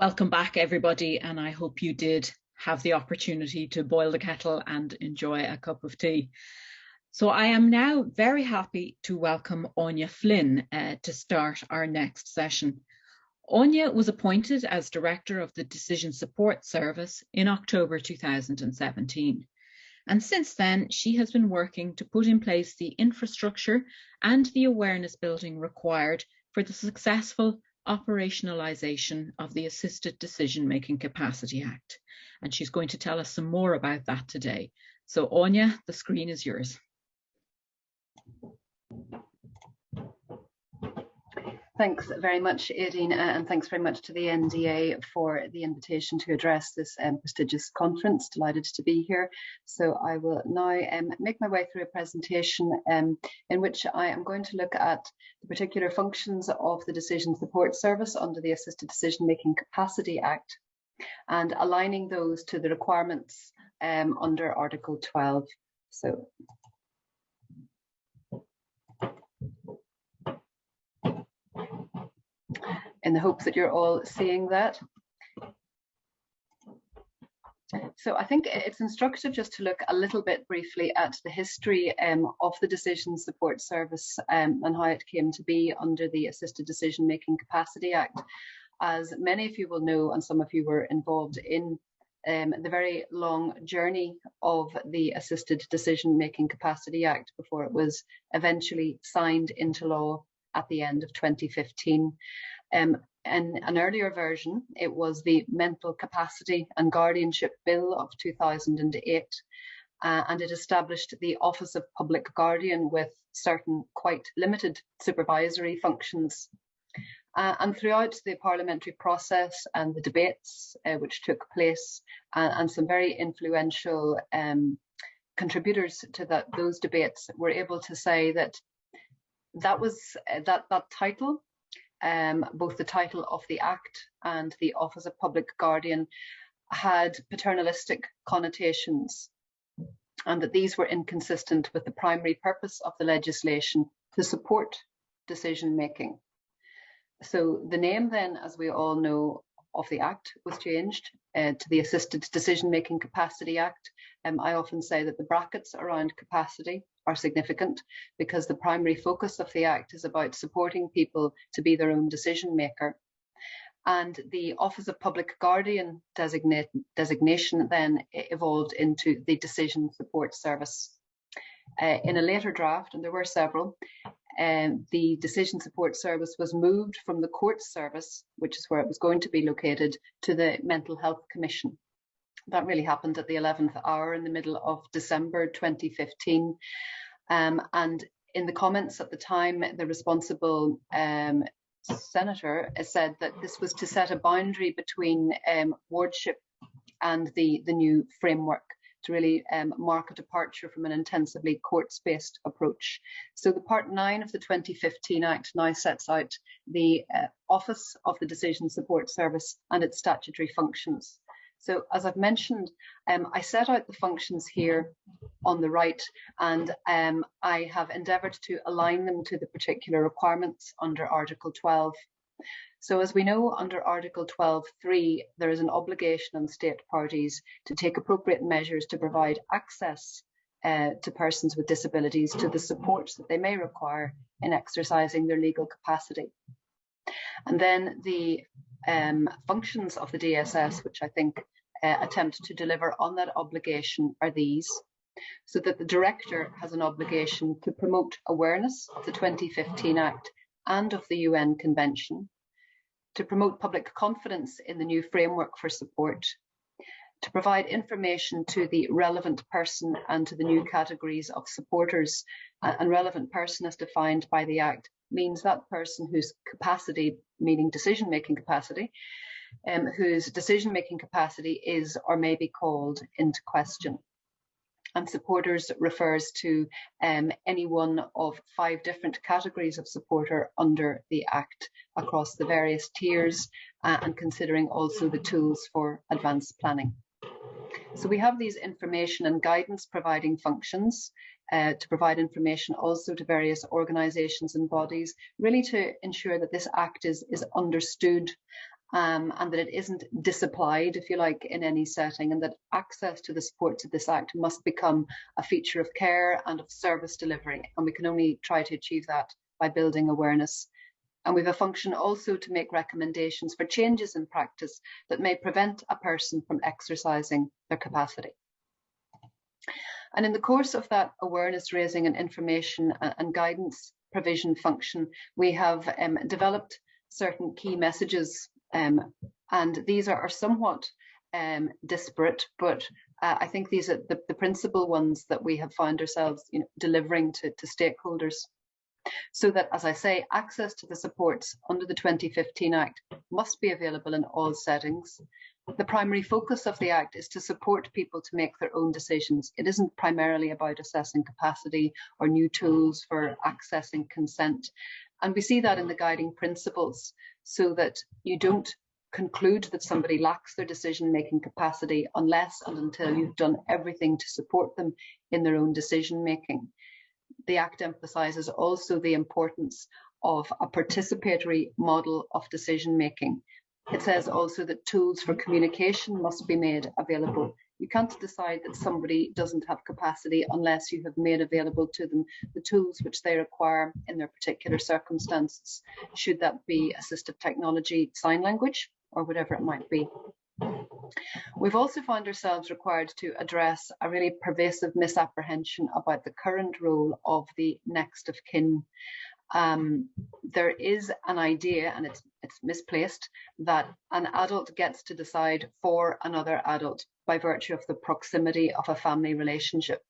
Welcome back, everybody, and I hope you did have the opportunity to boil the kettle and enjoy a cup of tea. So I am now very happy to welcome Áine Flynn uh, to start our next session. Áine was appointed as Director of the Decision Support Service in October 2017. And since then, she has been working to put in place the infrastructure and the awareness building required for the successful operationalisation of the Assisted Decision Making Capacity Act. And she's going to tell us some more about that today. So Áine, the screen is yours. Thanks very much, Aideen, and thanks very much to the NDA for the invitation to address this um, prestigious conference. Delighted to be here. So I will now um, make my way through a presentation um, in which I am going to look at the particular functions of the Decision Support Service under the Assisted Decision Making Capacity Act and aligning those to the requirements um, under Article 12. So in the hopes that you're all seeing that. So I think it's instructive just to look a little bit briefly at the history um, of the Decision Support Service um, and how it came to be under the Assisted Decision Making Capacity Act. As many of you will know, and some of you were involved in um, the very long journey of the Assisted Decision Making Capacity Act before it was eventually signed into law at the end of 2015. Um, in an earlier version, it was the Mental Capacity and Guardianship Bill of 2008, uh, and it established the Office of Public Guardian with certain quite limited supervisory functions. Uh, and throughout the parliamentary process and the debates uh, which took place, uh, and some very influential um, contributors to that those debates were able to say that that was uh, that that title um, both the title of the Act and the Office of Public Guardian had paternalistic connotations and that these were inconsistent with the primary purpose of the legislation to support decision making. So the name then, as we all know, of the Act was changed uh, to the Assisted Decision Making Capacity Act. Um, I often say that the brackets around capacity are significant because the primary focus of the Act is about supporting people to be their own decision maker. And the Office of Public Guardian designation then evolved into the Decision Support Service. Uh, in a later draft, and there were several, um, the Decision Support Service was moved from the Court Service, which is where it was going to be located, to the Mental Health Commission. That really happened at the 11th hour in the middle of December 2015. Um, and in the comments at the time, the responsible um, senator said that this was to set a boundary between um, wardship and the, the new framework to really um, mark a departure from an intensively courts-based approach. So the Part 9 of the 2015 Act now sets out the uh, Office of the Decision Support Service and its statutory functions. So as I've mentioned, um, I set out the functions here on the right and um, I have endeavoured to align them to the particular requirements under Article 12. So as we know under Article 12.3, there is an obligation on state parties to take appropriate measures to provide access uh, to persons with disabilities to the supports that they may require in exercising their legal capacity. And then the um, functions of the DSS, which I think uh, attempt to deliver on that obligation are these. So that the director has an obligation to promote awareness of the 2015 Act and of the UN Convention, to promote public confidence in the new framework for support, to provide information to the relevant person and to the new categories of supporters. And relevant person as defined by the Act means that person whose capacity, meaning decision-making capacity, um, whose decision-making capacity is or may be called into question and supporters refers to um, any one of five different categories of supporter under the Act across the various tiers uh, and considering also the tools for advanced planning. So we have these information and guidance providing functions uh, to provide information also to various organisations and bodies, really to ensure that this Act is, is understood um, and that it isn't disapplied, if you like, in any setting, and that access to the supports of this Act must become a feature of care and of service delivery. And we can only try to achieve that by building awareness. And we have a function also to make recommendations for changes in practice that may prevent a person from exercising their capacity. And in the course of that awareness raising and information and guidance provision function, we have um, developed certain key messages um, and these are, are somewhat um, disparate, but uh, I think these are the, the, principal ones that we have found ourselves you know, delivering to, to stakeholders. So that, as I say, access to the supports under the 2015 Act must be available in all settings. The primary focus of the Act is to support people to make their own decisions. It isn't primarily about assessing capacity or new tools for accessing consent. And we see that in the guiding principles so that you don't conclude that somebody lacks their decision making capacity unless and until you've done everything to support them in their own decision making. The Act emphasises also the importance of a participatory model of decision making. It says also that tools for communication must be made available. You can't decide that somebody doesn't have capacity unless you have made available to them the tools which they require in their particular circumstances, should that be assistive technology, sign language, or whatever it might be. We've also found ourselves required to address a really pervasive misapprehension about the current role of the next of kin. Um, there is an idea, and it's it's misplaced, that an adult gets to decide for another adult by virtue of the proximity of a family relationship,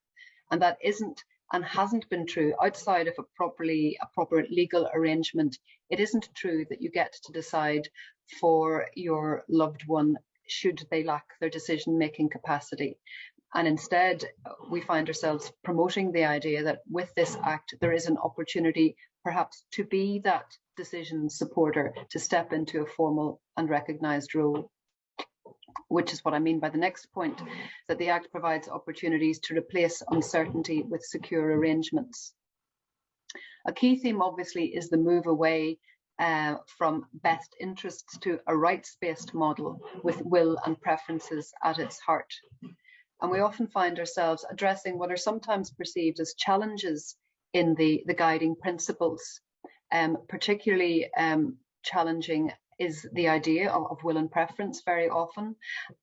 and that isn't and hasn't been true outside of a properly a proper legal arrangement. It isn't true that you get to decide for your loved one should they lack their decision making capacity. And instead, we find ourselves promoting the idea that with this act, there is an opportunity perhaps to be that decision supporter, to step into a formal and recognised role. Which is what I mean by the next point, that the Act provides opportunities to replace uncertainty with secure arrangements. A key theme, obviously, is the move away uh, from best interests to a rights-based model with will and preferences at its heart. And we often find ourselves addressing what are sometimes perceived as challenges in the, the guiding principles. Um, particularly um, challenging is the idea of, of, will and preference very often,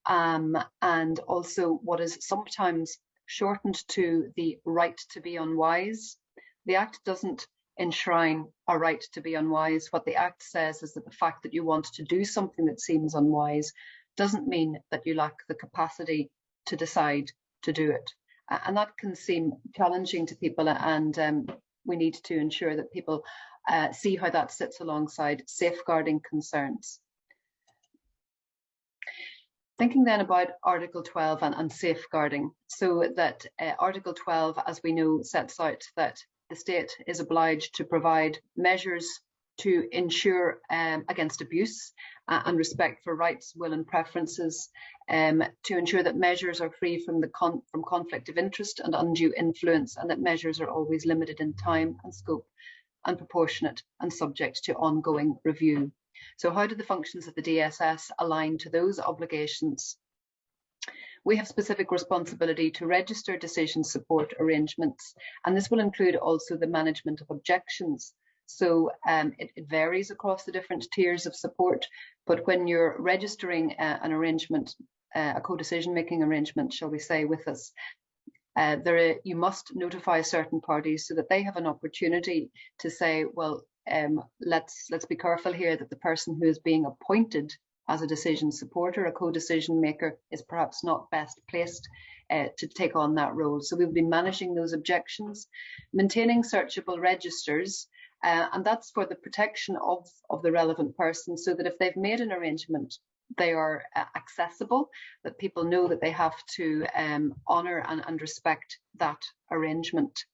um, and also what is sometimes shortened to the right to be unwise. The Act doesn't enshrine a right to be unwise. What the Act says is that the fact that you want to do something that seems unwise doesn't mean that you lack the capacity to decide to do it and that can seem challenging to people and um, we need to ensure that people uh, see how that sits alongside safeguarding concerns. Thinking then about Article 12 and, and safeguarding, so that uh, Article 12, as we know, sets out that the state is obliged to provide measures to ensure um, against abuse uh, and respect for rights, will and preferences, um, to ensure that measures are free from the con from conflict of interest and undue influence, and that measures are always limited in time and scope and proportionate and subject to ongoing review. So how do the functions of the DSS align to those obligations? We have specific responsibility to register decision support arrangements, and this will include also the management of objections so um, it, it, varies across the different tiers of support. But when you're registering uh, an arrangement, uh, a co-decision making arrangement, shall we say, with us, uh, there you must notify certain parties so that they have an opportunity to say, well, um, let's let's be careful here that the person who is being appointed as a decision supporter, a co-decision maker, is perhaps not best placed uh, to take on that role. So we've been managing those objections, maintaining searchable registers, uh, and that's for the protection of, of the relevant person so that if they've made an arrangement, they are uh, accessible, that people know that they have to um, honour and, and, respect that arrangement.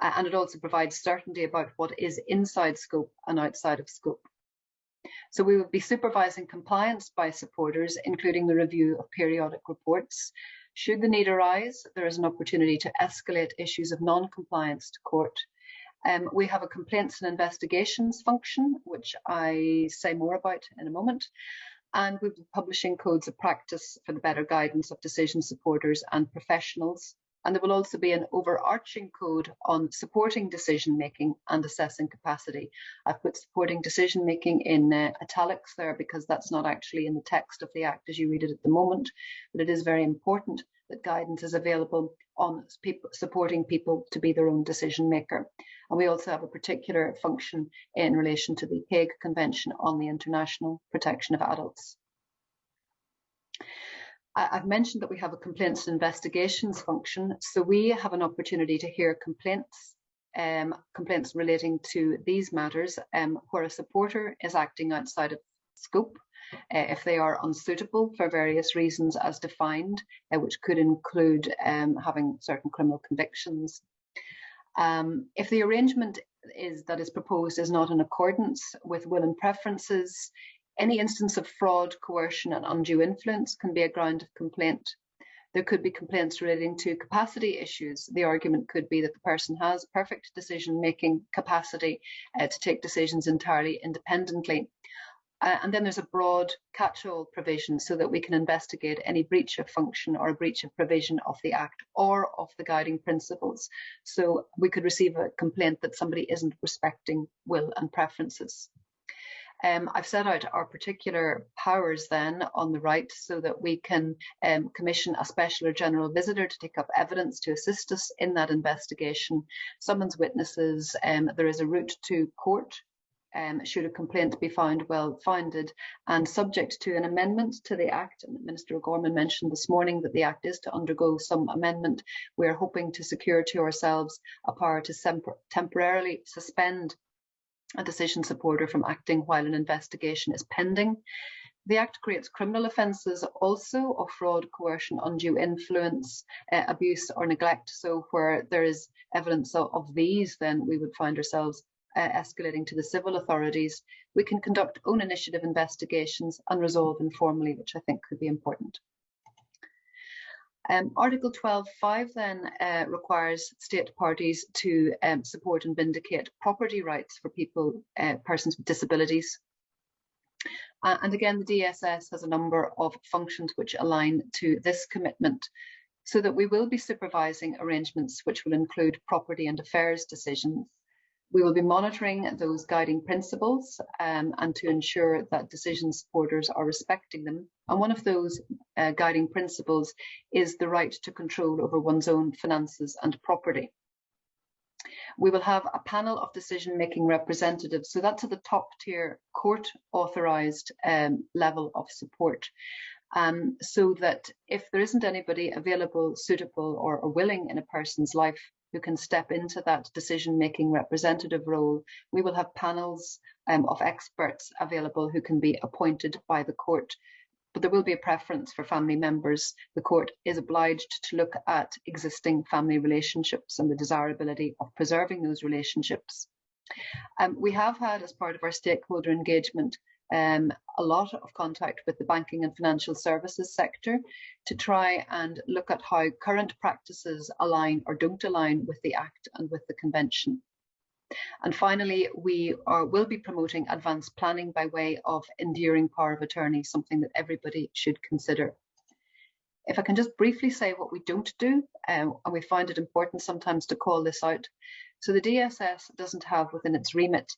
Uh, and it also provides certainty about what is inside scope and outside of scope. So we will be supervising compliance by supporters, including the review of periodic reports. Should the need arise, there is an opportunity to escalate issues of non-compliance to court um, we have a complaints and investigations function, which I say more about in a moment. And we'll be publishing codes of practice for the better guidance of decision supporters and professionals. And there will also be an overarching code on supporting decision making and assessing capacity. I've put supporting decision making in uh, italics there because that's not actually in the text of the Act as you read it at the moment, but it is very important that guidance is available on people, supporting people to be their own decision maker. And we also have a particular function in relation to the Hague Convention on the International Protection of Adults. I've mentioned that we have a complaints and investigations function. So we have an opportunity to hear complaints, um, complaints relating to these matters um, where a supporter is acting outside of scope uh, if they are unsuitable for various reasons as defined, uh, which could include um, having certain criminal convictions. Um, if the arrangement is that is proposed is not in accordance with will and preferences, any instance of fraud, coercion and undue influence can be a ground of complaint. There could be complaints relating to capacity issues. The argument could be that the person has perfect decision-making capacity uh, to take decisions entirely independently. Uh, and then there's a broad catch-all provision so that we can investigate any breach of function or a breach of provision of the Act or of the guiding principles. So we could receive a complaint that somebody isn't respecting will and preferences. Um, I've set out our particular powers then on the right so that we can um, commission a special or general visitor to take up evidence to assist us in that investigation, summons witnesses, um, there is a route to court um, should a complaint be found well founded and subject to an amendment to the Act. And Minister O'Gorman mentioned this morning that the Act is to undergo some amendment. We're hoping to secure to ourselves a power to temporarily suspend a decision supporter from acting while an investigation is pending. The Act creates criminal offences also of fraud, coercion, undue influence, uh, abuse or neglect. So where there is evidence of, of, these, then we would find ourselves uh, escalating to the civil authorities. We can conduct own initiative investigations and resolve informally, which I think could be important. Um, Article 12.5 then uh, requires state parties to um, support and vindicate property rights for people, uh, persons with disabilities. Uh, and again, the DSS has a number of functions which align to this commitment so that we will be supervising arrangements which will include property and affairs decisions we will be monitoring those guiding principles um, and to ensure that decision supporters are respecting them. And one of those uh, guiding principles is the right to control over one's own finances and property. We will have a panel of decision-making representatives, so that's at the top tier court authorised um, level of support. Um, so that if there isn't anybody available, suitable or, or willing in a person's life who can step into that decision-making representative role. We will have panels um, of experts available who can be appointed by the court but there will be a preference for family members. The court is obliged to look at existing family relationships and the desirability of preserving those relationships. Um, we have had, as part of our stakeholder engagement, um, a lot of contact with the banking and financial services sector to try and look at how current practices align or don't align with the Act and with the Convention. And finally, we are, will be promoting advanced planning by way of enduring power of attorney, something that everybody should consider. If I can just briefly say what we don't do, um, and we find it important sometimes to call this out. So the DSS doesn't have within its remit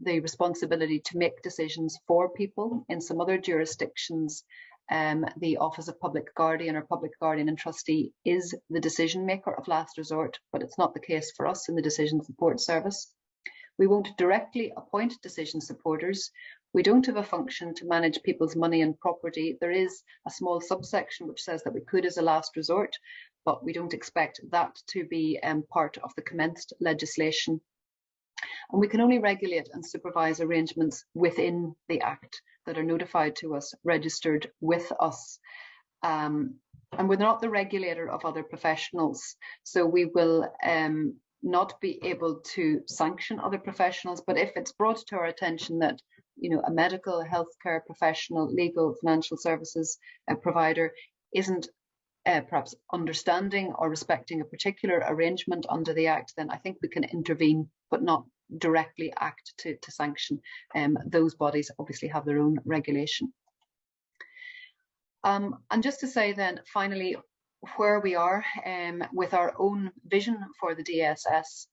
the responsibility to make decisions for people. In some other jurisdictions, um, the Office of Public Guardian or Public Guardian and Trustee is the decision maker of last resort, but it's not the case for us in the Decision Support Service. We won't directly appoint decision supporters. We don't have a function to manage people's money and property. There is a small subsection which says that we could as a last resort, but we don't expect that to be um, part of the commenced legislation and we can only regulate and supervise arrangements within the Act that are notified to us, registered with us. Um, and we're not the regulator of other professionals. So we will um, not be able to sanction other professionals, but if it's brought to our attention that you know a medical, healthcare professional, legal, financial services uh, provider isn't uh, perhaps understanding or respecting a particular arrangement under the Act, then I think we can intervene, but not directly act to, to sanction. Um, those bodies obviously have their own regulation. Um, and just to say then, finally, where we are um, with our own vision for the DSS.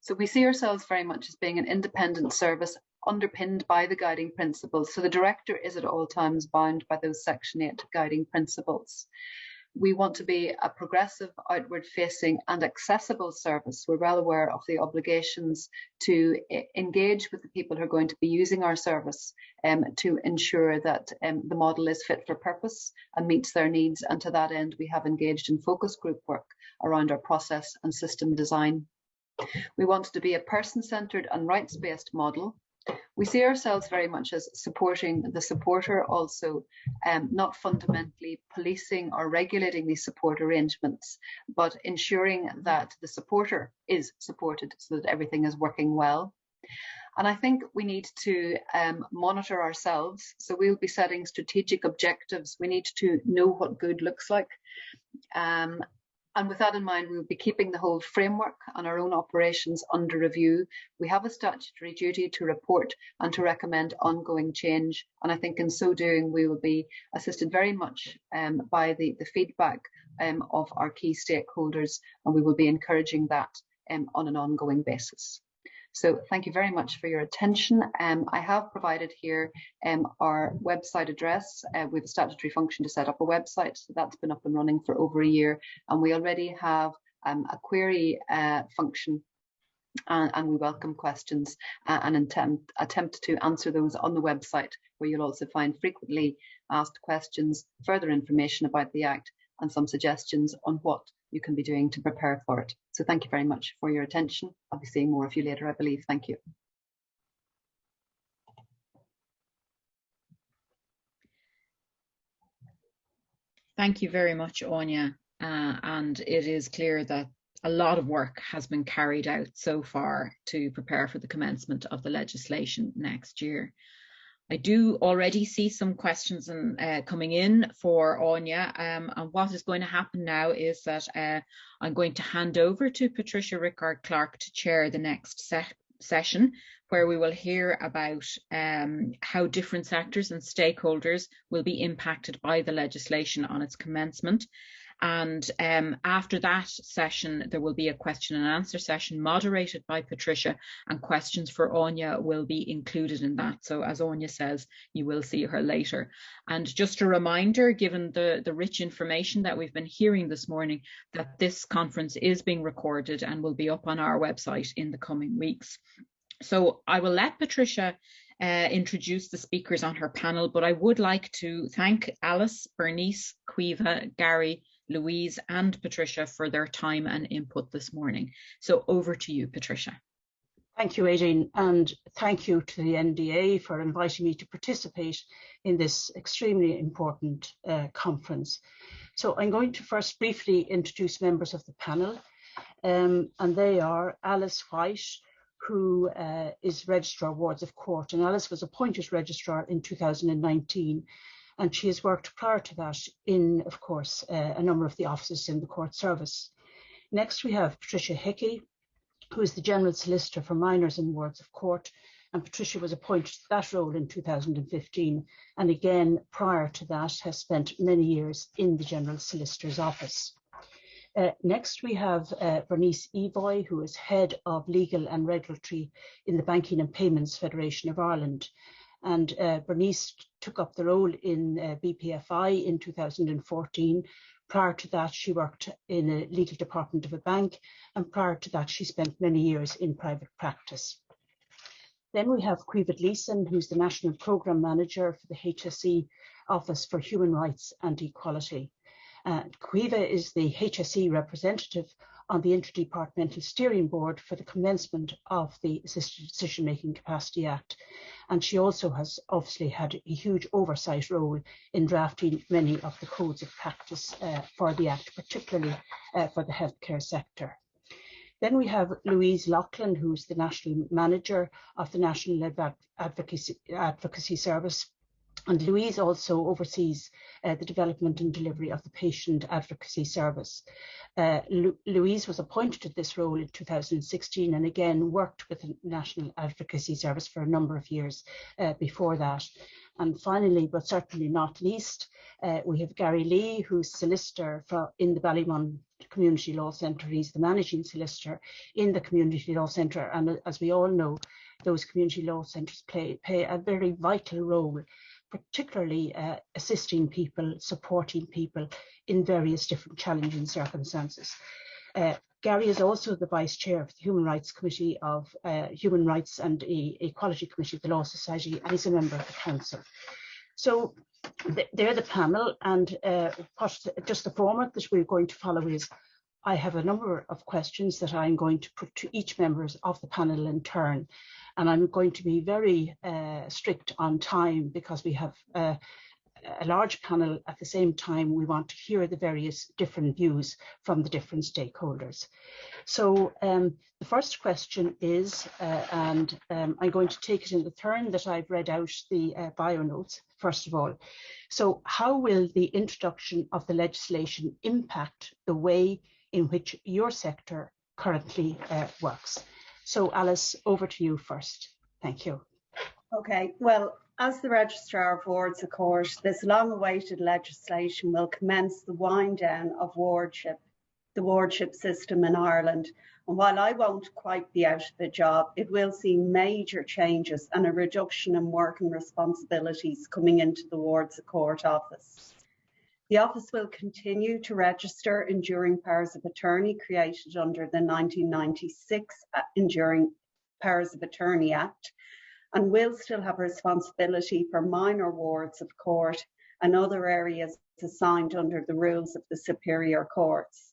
So we see ourselves very much as being an independent service underpinned by the guiding principles. So the director is at all times bound by those Section 8 guiding principles. We want to be a progressive, outward facing and accessible service. We're well aware of the obligations to engage with the people who are going to be using our service um, to ensure that um, the model is fit for purpose and meets their needs. And to that end, we have engaged in focus group work around our process and system design. We want to be a person-centred and rights-based model we see ourselves very much as supporting the supporter also, um, not fundamentally policing or regulating these support arrangements, but ensuring that the supporter is supported so that everything is working well. And I think we need to um, monitor ourselves. So we'll be setting strategic objectives. We need to know what good looks like. Um, and with that in mind, we will be keeping the whole framework and our own operations under review. We have a statutory duty to report and to recommend ongoing change. And I think in so doing, we will be assisted very much um, by the, the feedback um, of our key stakeholders, and we will be encouraging that um, on an ongoing basis. So thank you very much for your attention. Um, I have provided here um, our website address. Uh, have a statutory function to set up a website. So that's been up and running for over a year. And we already have um, a query uh, function and, and, we welcome questions uh, and attempt, attempt to answer those on the website where you'll also find frequently asked questions, further information about the Act and some suggestions on what you can be doing to prepare for it. So thank you very much for your attention. I'll be seeing more of you later, I believe. Thank you. Thank you very much, Áine. Uh, and it is clear that a lot of work has been carried out so far to prepare for the commencement of the legislation next year. I do already see some questions uh, coming in for Áine. Um, and what is going to happen now is that uh, I'm going to hand over to Patricia Rickard Clarke to chair the next se session, where we will hear about um, how different sectors and stakeholders will be impacted by the legislation on its commencement. And um, after that session, there will be a question and answer session moderated by Patricia and questions for Áine will be included in that. So as Áine says, you will see her later. And just a reminder, given the, the rich information that we've been hearing this morning, that this conference is being recorded and will be up on our website in the coming weeks. So I will let Patricia uh, introduce the speakers on her panel, but I would like to thank Alice, Bernice, Caoimhe, Gary, Louise and Patricia for their time and input this morning. So over to you, Patricia. Thank you, Aideen, and thank you to the NDA for inviting me to participate in this extremely important uh, conference. So I'm going to first briefly introduce members of the panel, um, and they are Alice White, who uh, is Registrar Wards of Court, and Alice was appointed Registrar in 2019 and she has worked prior to that in, of course, uh, a number of the offices in the court service. Next, we have Patricia Hickey, who is the General Solicitor for Minors in Wards of Court, and Patricia was appointed to that role in 2015, and again, prior to that, has spent many years in the General Solicitor's office. Uh, next, we have uh, Bernice Evoy, who is Head of Legal and Regulatory in the Banking and Payments Federation of Ireland, and uh, Bernice took up the role in uh, BPFI in 2014. Prior to that, she worked in a legal department of a bank, and prior to that, she spent many years in private practice. Then we have Caoimhe Gleeson, who's the National Programme Manager for the HSE Office for Human Rights and Equality. Uh, is the HSE representative on the Interdepartmental Steering Board for the commencement of the Assisted Decision Making Capacity Act. And she also has obviously had a huge oversight role in drafting many of the codes of practice uh, for the Act, particularly uh, for the healthcare sector. Then we have Louise Loughlin, who's the National Manager of the National Advocacy, Advocacy Service and Louise also oversees uh, the development and delivery of the Patient Advocacy Service. Uh, Lu Louise was appointed to this role in 2016 and again worked with the National Advocacy Service for a number of years uh, before that. And finally, but certainly not least, uh, we have Gary Lee, who's solicitor for, in the Ballymun Community Law Centre. He's the managing solicitor in the Community Law Centre. And as we all know, those community law centres play, play a very vital role particularly uh, assisting people, supporting people in various different challenging circumstances. Uh, Gary is also the Vice Chair of the Human Rights Committee of uh, Human Rights and e Equality Committee of the Law Society, and he's a member of the Council. So th they're the panel, and uh, just the format that we're going to follow is I have a number of questions that I'm going to put to each members of the panel in turn and I'm going to be very uh, strict on time because we have uh, a large panel at the same time we want to hear the various different views from the different stakeholders. So um, the first question is, uh, and um, I'm going to take it in the turn that I've read out the uh, bio notes, first of all. So how will the introduction of the legislation impact the way in which your sector currently uh, works? So Alice, over to you first. Thank you. Okay, well, as the Registrar of Wards of Court, this long-awaited legislation will commence the wind down of wardship, the wardship system in Ireland. And while I won't quite be out of the job, it will see major changes and a reduction in working responsibilities coming into the Wards of Court office. The office will continue to register enduring powers of attorney created under the 1996 uh, Enduring Powers of Attorney Act and will still have responsibility for minor wards of court and other areas assigned under the rules of the superior courts.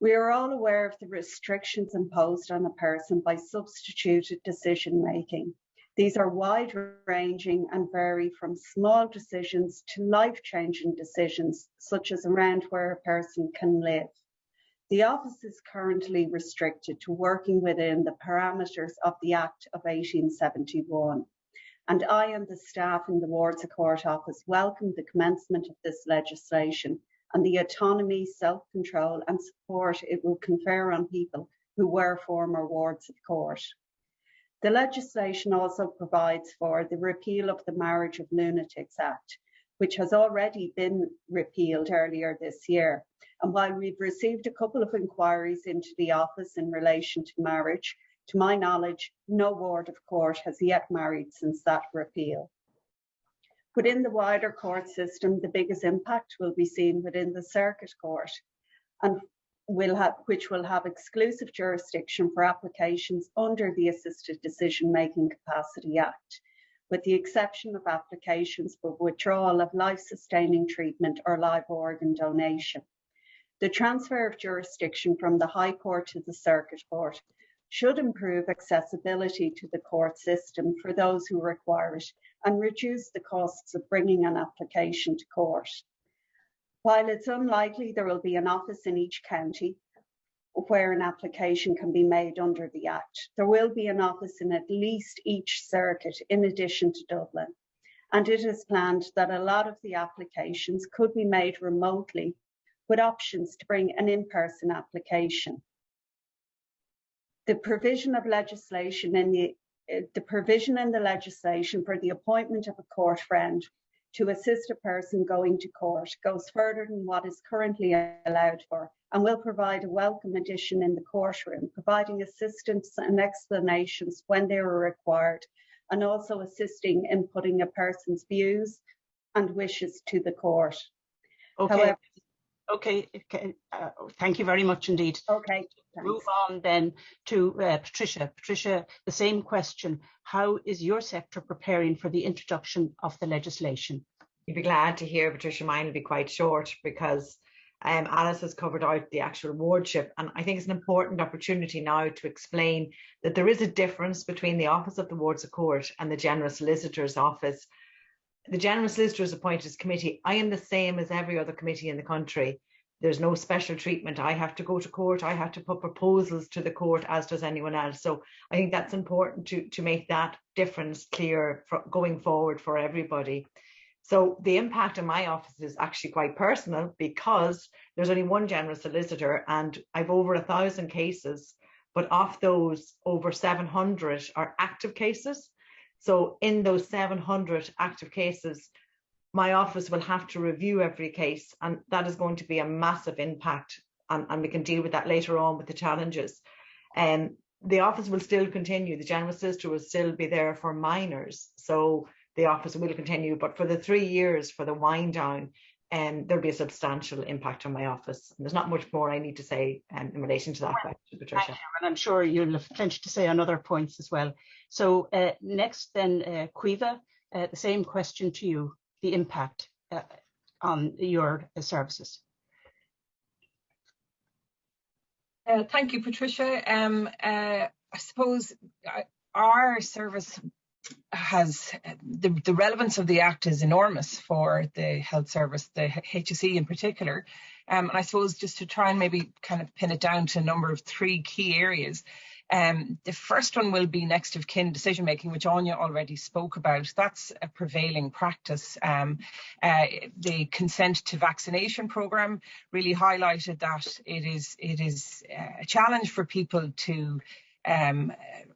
We are all aware of the restrictions imposed on a person by substituted decision making. These are wide ranging and vary from small decisions to life changing decisions, such as around where a person can live. The office is currently restricted to working within the parameters of the Act of 1871. And I and the staff in the Wards of Court office welcome the commencement of this legislation and the autonomy, self-control and support it will confer on people who were former wards of court. The legislation also provides for the repeal of the Marriage of Lunatics Act, which has already been repealed earlier this year. And while we've received a couple of inquiries into the office in relation to marriage, to my knowledge, no ward of court has yet married since that repeal. Within the wider court system, the biggest impact will be seen within the circuit court. And will have, which will have exclusive jurisdiction for applications under the Assisted Decision Making Capacity Act, with the exception of applications for withdrawal of life-sustaining treatment or live organ donation. The transfer of jurisdiction from the High Court to the Circuit Court should improve accessibility to the court system for those who require it and reduce the costs of bringing an application to court. While it's unlikely there will be an office in each county where an application can be made under the Act, there will be an office in at least each circuit in addition to Dublin. And it is planned that a lot of the applications could be made remotely with options to bring an in-person application. The provision of legislation in the eh, the provision in the legislation for the appointment of a court friend to assist a person going to court goes further than what is currently allowed for and will provide a welcome addition in the courtroom, providing assistance and explanations when they are required, and also assisting in putting a person's views and wishes to the court. Okay. However, okay. okay. Uh, thank you very much indeed. Okay. Thanks. Move on then to uh, Patricia. Patricia, the same question. How is your sector preparing for the introduction of the legislation? You'd be glad to hear, Patricia. Mine will be quite short because um, Alice has covered out the actual wardship. And I think it's an important opportunity now to explain that there is a difference between the Office of the Wards of Court and the General Solicitor's Office. The General Solicitor is appointed as committee. I am the same as every other committee in the country. there's no special treatment. I have to go to court. I have to put proposals to the court, as does anyone else. So I think that's important to, to make that difference clear for going forward for everybody. So the impact on my office is actually quite personal because there's only one general solicitor and I've over a thousand cases, but of those over 700 are active cases. So in those 700 active cases, my office will have to review every case and that is going to be a massive impact and, and we can deal with that later on with the challenges. And um, the office will still continue. The general solicitor will still be there for minors. So the office will continue, but for the three years for the wind down, um, there'll be a substantial impact on my office. And there's not much more I need to say um, in relation to that question, Patricia. And I'm sure you'll have plenty to say on other points as well. So uh, next then, uh, Caoimhe, uh, the same question to you the impact uh, on your uh, services? Uh, thank you, Patricia. Um, uh, I suppose uh, our service has the, the relevance of the Act is enormous for the health service, the HSE in particular. Um, and I suppose just to try and maybe kind of pin it down to a number of three key areas. Um, the first one will be next of kin decision making, which Áine already spoke about. That's a prevailing practice. Um, uh, the consent to vaccination program really highlighted that it is it is uh, a challenge for people to um,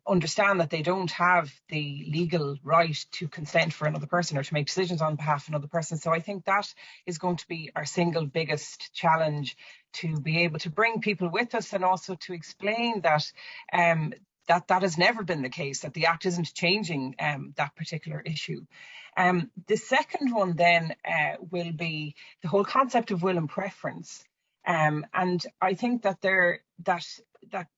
understand that they don't have the legal right to consent for another person or to make decisions on behalf of another person. So I think that is going to be our single biggest challenge to be able to bring people with us and also to explain that um, that that has never been the case, that the Act isn't changing um, that particular issue. Um, the second one then uh, will be the whole concept of will and preference. Um, and I think that there that that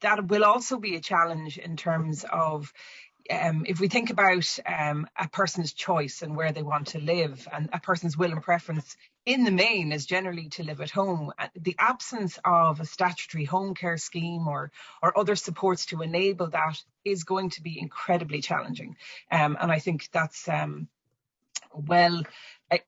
that will also be a challenge in terms of um, if we think about um, a person's choice and where they want to live and a person's will and preference in the main is generally to live at home. Uh, the absence of a statutory home care scheme or or other supports to enable that is going to be incredibly challenging. Um, and I think that's um, well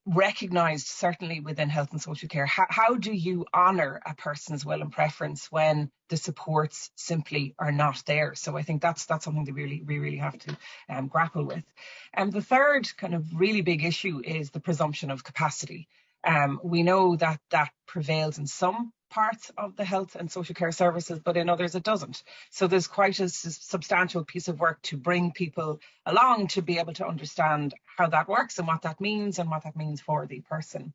recognised certainly within health and social care how, how do you honour a person's will and preference when the supports simply are not there? So i think that's that's something that we really we really have to um, grapple with. And the third kind of really big issue is the presumption of capacity. Um, we know that that prevails in some parts of the health and social care services, but in others it doesn't. So there's quite a substantial piece of work to bring people along to be able to understand how that works and what that means and what that means for the person.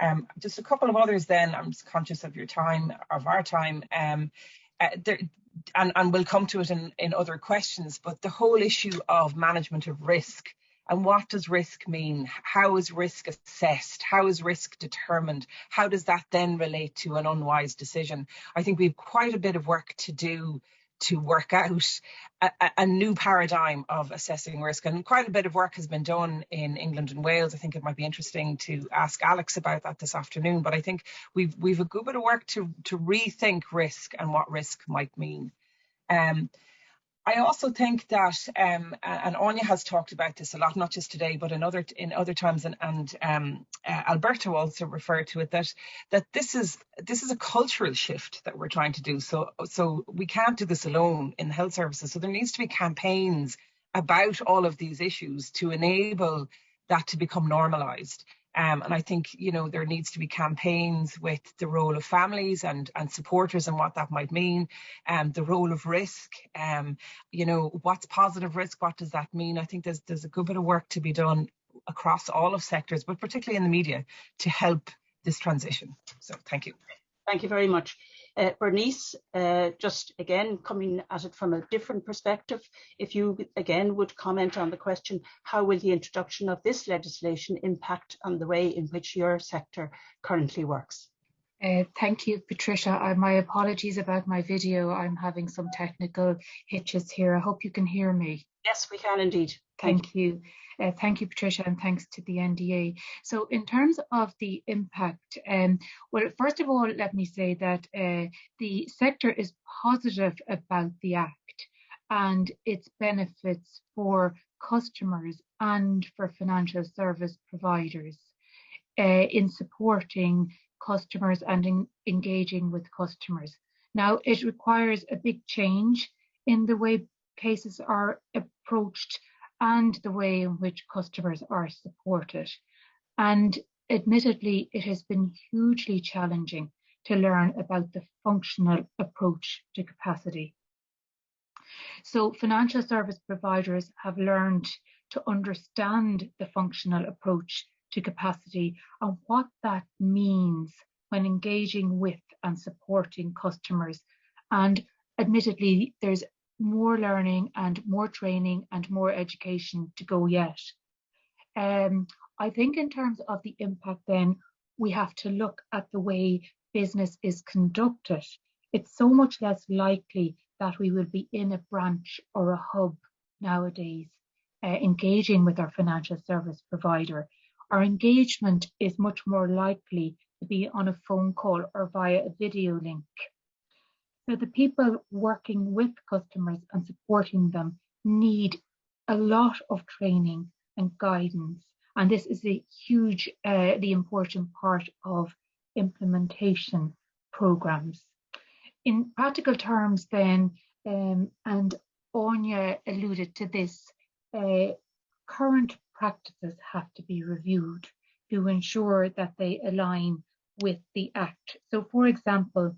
Um, just a couple of others then, I'm just conscious of your time, of our time. Um, uh, there, and, and we'll come to it in, in other questions, but the whole issue of management of risk and what does risk mean? How is risk assessed? How is risk determined? How does that then relate to an unwise decision? I think we have quite a bit of work to do to work out a, a, new paradigm of assessing risk. And quite a bit of work has been done in England and Wales. I think it might be interesting to ask Alex about that this afternoon. But I think we've we've a good bit of work to to rethink risk and what risk might mean. Um, I also think that, um, and Áine has talked about this a lot, not just today, but in other in other times, and, and um, uh, Alberto also referred to it that that this is this is a cultural shift that we're trying to do. So so we can't do this alone in health services. So there needs to be campaigns about all of these issues to enable that to become normalised. Um, and I think, you know, there needs to be campaigns with the role of families and, and supporters and what that might mean, um, the role of risk, um, you know, what's positive risk, what does that mean? I think there's, there's a good bit of work to be done across all of sectors, but particularly in the media to help this transition. So thank you. Thank you very much. Uh, Bernice, uh, just again coming at it from a different perspective, if you again would comment on the question, how will the introduction of this legislation impact on the way in which your sector currently works? Uh, thank you, Patricia. Uh, my apologies about my video. I'm having some technical hitches here. I hope you can hear me. Yes, we can indeed. Thank, you. Uh, thank you, Patricia, and thanks to the NDA. So in terms of the impact, um, well, first of all, let me say that uh, the sector is positive about the Act and its benefits for customers and for financial service providers uh, in supporting customers and in, engaging with customers. Now, it requires a big change in the way cases are approached and the way in which customers are supported. And admittedly, it has been hugely challenging to learn about the functional approach to capacity. So financial service providers have learned to understand the functional approach to capacity and what that means when engaging with and supporting customers. And admittedly, there's more learning and more training and more education to go yet. Um, I think in terms of the impact then, we have to look at the way business is conducted. It's so much less likely that we will be in a branch or a hub nowadays, uh, engaging with our financial service provider. Our engagement is much more likely to be on a phone call or via a video link. So the people working with customers and supporting them need a lot of training and guidance. And this is a huge, uh, the important part of implementation programs. In practical terms then, um, and Áine alluded to this, uh, current practices have to be reviewed to ensure that they align with the Act. So for example,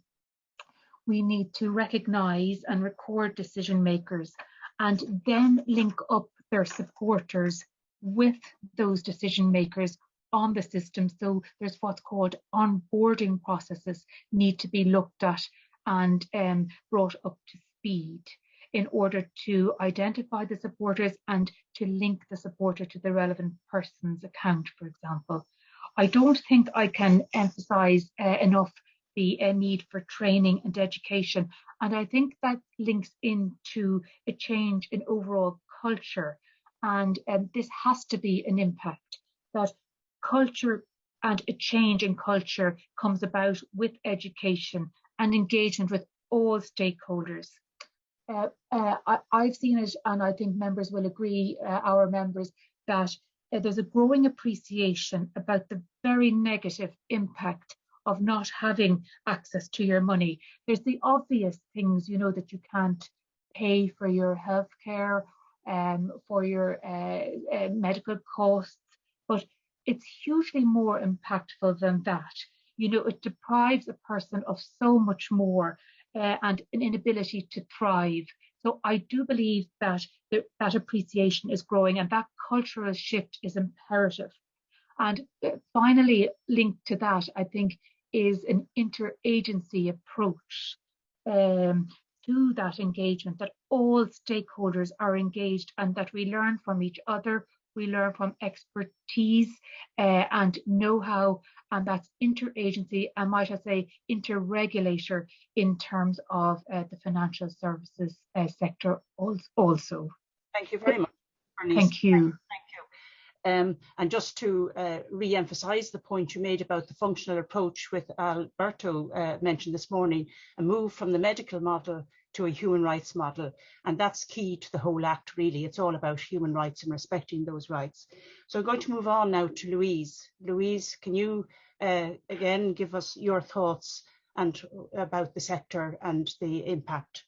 we need to recognise and record decision makers and then link up their supporters with those decision makers on the system. So there's what's called onboarding processes need to be looked at and um, brought up to speed in order to identify the supporters and to link the supporter to the relevant person's account, for example. I don't think I can emphasize uh, enough the uh, need for training and education. And I think that links into a change in overall culture. And um, this has to be an impact that culture and a change in culture comes about with education and engagement with all stakeholders. Uh, uh, I, have seen it, and I think members will agree, uh, our members, that uh, there's a growing appreciation about the very negative impact of not having access to your money. There's the obvious things, you know, that you can't pay for your healthcare, um, for your uh, uh, medical costs, but it's hugely more impactful than that. You know, it deprives a person of so much more uh, and an inability to thrive. So I do believe that the, that appreciation is growing and that cultural shift is imperative. And uh, finally, linked to that, I think is an interagency approach um, to that engagement, that all stakeholders are engaged and that we learn from each other, we learn from expertise uh, and know-how, and that's interagency and might I say interregulator in terms of uh, the financial services uh, sector also. Thank you very much. Bernice. Thank you. Thank you. Um, and just to uh, re-emphasise the point you made about the functional approach with Alberto uh, mentioned this morning, a move from the medical model to a human rights model. And that's key to the whole act, really. It's all about human rights and respecting those rights. So I'm going to move on now to Louise. Louise, can you uh, again give us your thoughts and about the sector and the impact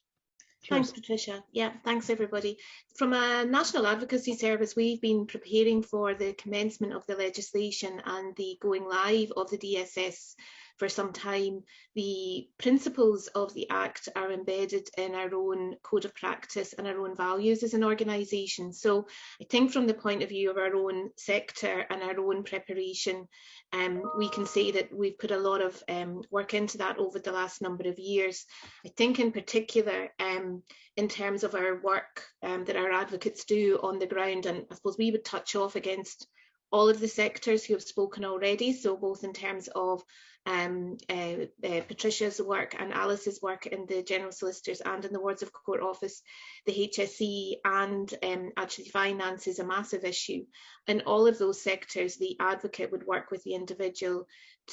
Thanks, Patricia. Yeah, thanks everybody. From a National Advocacy Service, we've been preparing for the commencement of the legislation and the going live of the DSS for some time, the principles of the Act are embedded in our own code of practice and our own values as an organisation. So I think from the point of view of our own sector and our own preparation, um, we can say that we've put a lot of um, work into that over the last number of years. I think in particular, um, in terms of our work um, that our advocates do on the ground, and I suppose we would touch off against all of the sectors who have spoken already, so both in terms of um, uh, uh, Patricia's work and Alice's work in the General Solicitors and in the Wards of Court Office, the HSE and um, actually finance is a massive issue. In all of those sectors, the advocate would work with the individual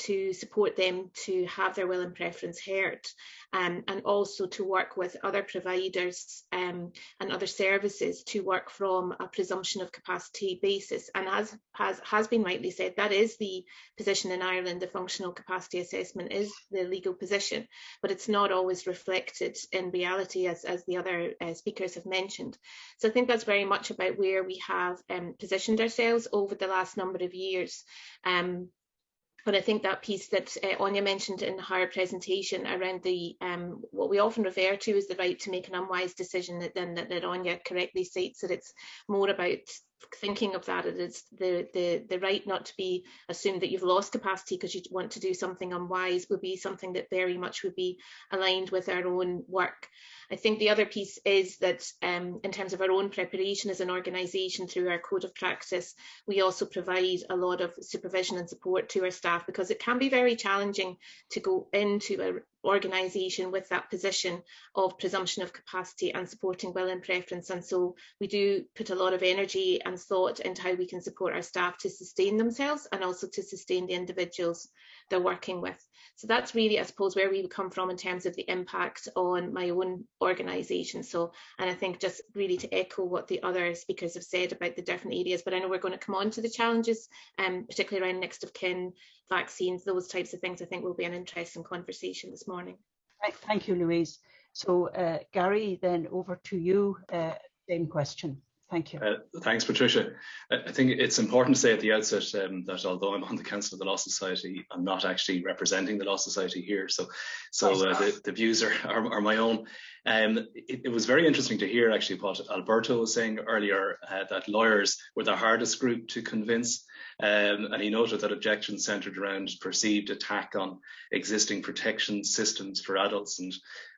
to support them to have their will and preference heard um, and also to work with other providers um, and other services to work from a presumption of capacity basis and as has, has been rightly said that is the position in Ireland the functional capacity assessment is the legal position, but it's not always reflected in reality as, as the other uh, speakers have mentioned. So I think that's very much about where we have um, positioned ourselves over the last number of years. But I think that piece that uh, Áine mentioned in her presentation around the um, what we often refer to as the right to make an unwise decision, that then that, that Áine correctly states that it's more about thinking of that it's the the the right not to be assumed that you've lost capacity because you want to do something unwise would be something that very much would be aligned with our own work I think the other piece is that um, in terms of our own preparation as an organisation through our code of practice, we also provide a lot of supervision and support to our staff because it can be very challenging to go into an organisation with that position of presumption of capacity and supporting will and preference. And so we do put a lot of energy and thought into how we can support our staff to sustain themselves and also to sustain the individuals they're working with. So that's really, I suppose, where we would come from in terms of the impact on my own organisation. So, and I think just really to echo what the other speakers have said about the different areas, but I know we're going to come on to the challenges, um, particularly around next of kin, vaccines, those types of things, I think will be an interesting conversation this morning. Thank you, Louise. So uh, Gary, then over to you, uh, same question. Thank you. Uh, thanks, Patricia. I think it's important to say at the outset um, that although I'm on the Council of the Law Society, I'm not actually representing the Law Society here. So, so uh, the, the, views are, are, are my own. Um, it, it, was very interesting to hear actually what Alberto was saying earlier, uh, that lawyers were the hardest group to convince. Um, and he noted that objections centred around perceived attack on existing protection systems for adults. And,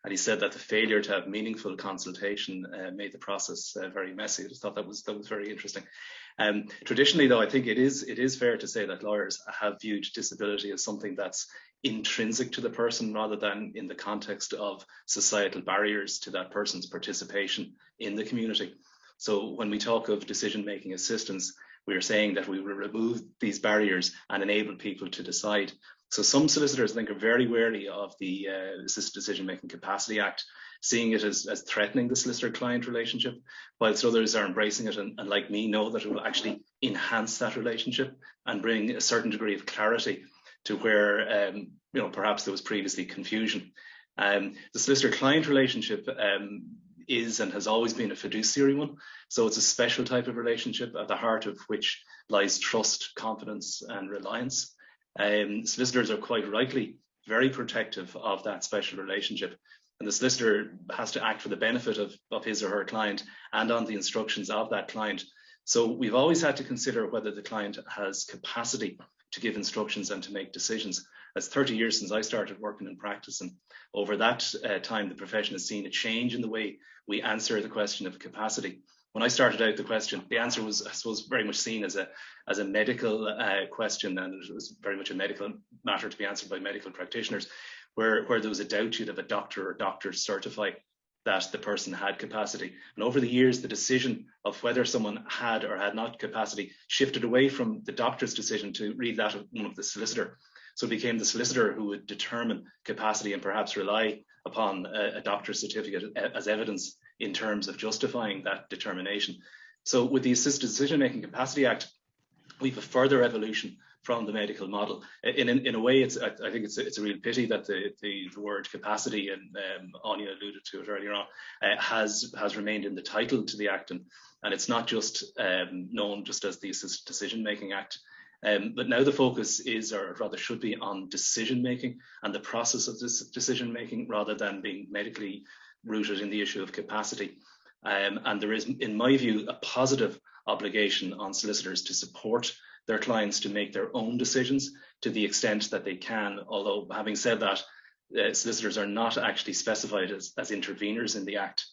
and he said that the failure to have meaningful consultation uh, made the process uh, very messy. I just thought that was, that was very interesting. Um, traditionally, though, I think it is it is fair to say that lawyers have viewed disability as something that's intrinsic to the person rather than in the context of societal barriers to that person's participation in the community. So when we talk of decision-making assistance, we are saying that we will remove these barriers and enable people to decide. So some solicitors I think are very wary of the uh, Assisted Decision Making Capacity Act, seeing it as, as threatening the solicitor-client relationship, whilst others are embracing it and, and like me know that it will actually enhance that relationship and bring a certain degree of clarity to where um, you know perhaps there was previously confusion. Um, the solicitor-client relationship um, is and has always been a fiduciary one. So it's a special type of relationship at the heart of which lies trust, confidence, and reliance. Um, solicitors are quite rightly very protective of that special relationship. And the solicitor has to act for the benefit of, of his or her client and on the instructions of that client. So we've always had to consider whether the client has capacity to give instructions and to make decisions. It's 30 years since I started working in practice, and over that uh, time, the profession has seen a change in the way we answer the question of capacity. When I started out the question, the answer was, I suppose, very much seen as a as a medical uh, question, and it was very much a medical matter to be answered by medical practitioners. Where where there was a doubt, you'd have a doctor or doctors certify that the person had capacity. And over the years, the decision of whether someone had or had not capacity shifted away from the doctor's decision to read that of one of the solicitor. So it became the solicitor who would determine capacity and perhaps rely upon a, a doctor's certificate as evidence in terms of justifying that determination. So with the Assisted Decision Making Capacity Act, we have a further evolution from the medical model. In, in, in a way, it's I, I, think it's a, it's a real pity that the, the, the word capacity, and um, Áine alluded to it earlier on, uh, has has remained in the title to the Act, and, and it's not just um, known just as the Assisted Decision Making Act. Um, but now the focus is, or rather should be, on decision making and the process of this decision making rather than being medically rooted in the issue of capacity. Um, and there is, in my view, a positive obligation on solicitors to support their clients to make their own decisions to the extent that they can. Although, having said that, uh, solicitors are not actually specified as, as interveners in the Act.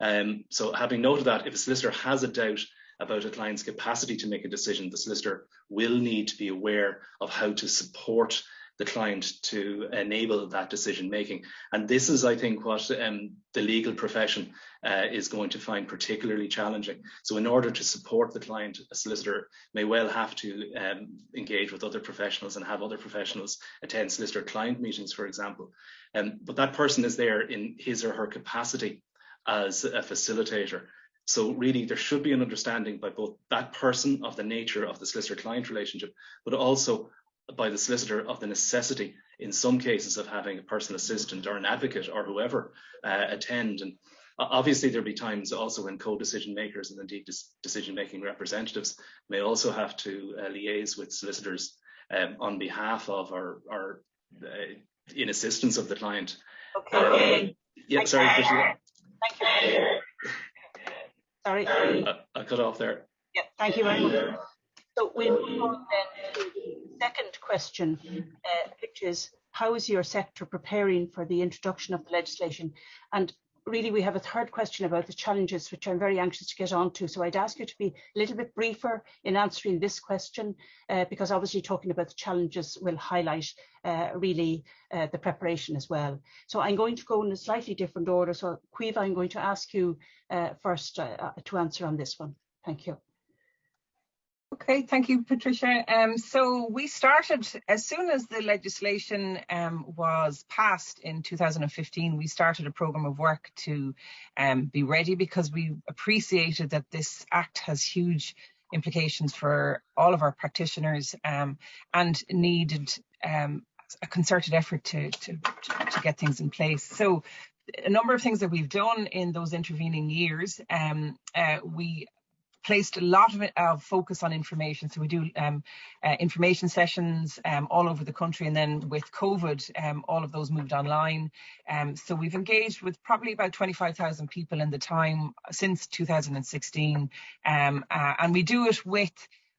Um, so, having noted that, if a solicitor has a doubt about a client's capacity to make a decision, the solicitor will need to be aware of how to support the client to enable that decision making. And this is, I think, what um, the legal profession uh, is going to find particularly challenging. So, in order to support the client, a solicitor may well have to um, engage with other professionals and have other professionals attend solicitor client meetings, for example. Um, but that person is there in his or her capacity as a facilitator. So really, there should be an understanding by both that person of the nature of the solicitor-client relationship, but also by the solicitor of the necessity in some cases of having a personal assistant or an advocate or whoever uh, attend. And obviously there'll be times also when co-decision makers and indeed decision-making representatives may also have to uh, liaise with solicitors um, on behalf of or, or uh, in assistance of the client. Okay. Um, yeah, sorry. Thank you. Sorry. I, cut off there. Yeah, thank you very much. So we move on then to the second question, uh, which is how is your sector preparing for the introduction of the legislation? And really we have a third question about the challenges, which I'm very anxious to get on to. So I'd ask you to be a little bit briefer in answering this question, uh, because obviously talking about the challenges will highlight uh, really uh, the preparation as well. So I'm going to go in a slightly different order. So Caoimhe, I'm going to ask you uh, first uh, to answer on this one. Thank you. Okay, thank you, Patricia. Um, so we started as soon as the legislation um, was passed in 2015. We started a program of work to um, be ready because we appreciated that this act has huge implications for all of our practitioners um, and needed um, a concerted effort to, to, to get things in place. So a number of things that we've done in those intervening years. Um, uh, we placed a lot of, of focus on information. So we do um, uh, information sessions um, all over the country. And then with COVID, um, all of those moved online. Um, so we've engaged with probably about 25,000 people in the time since 2016. Um, uh, and we do it with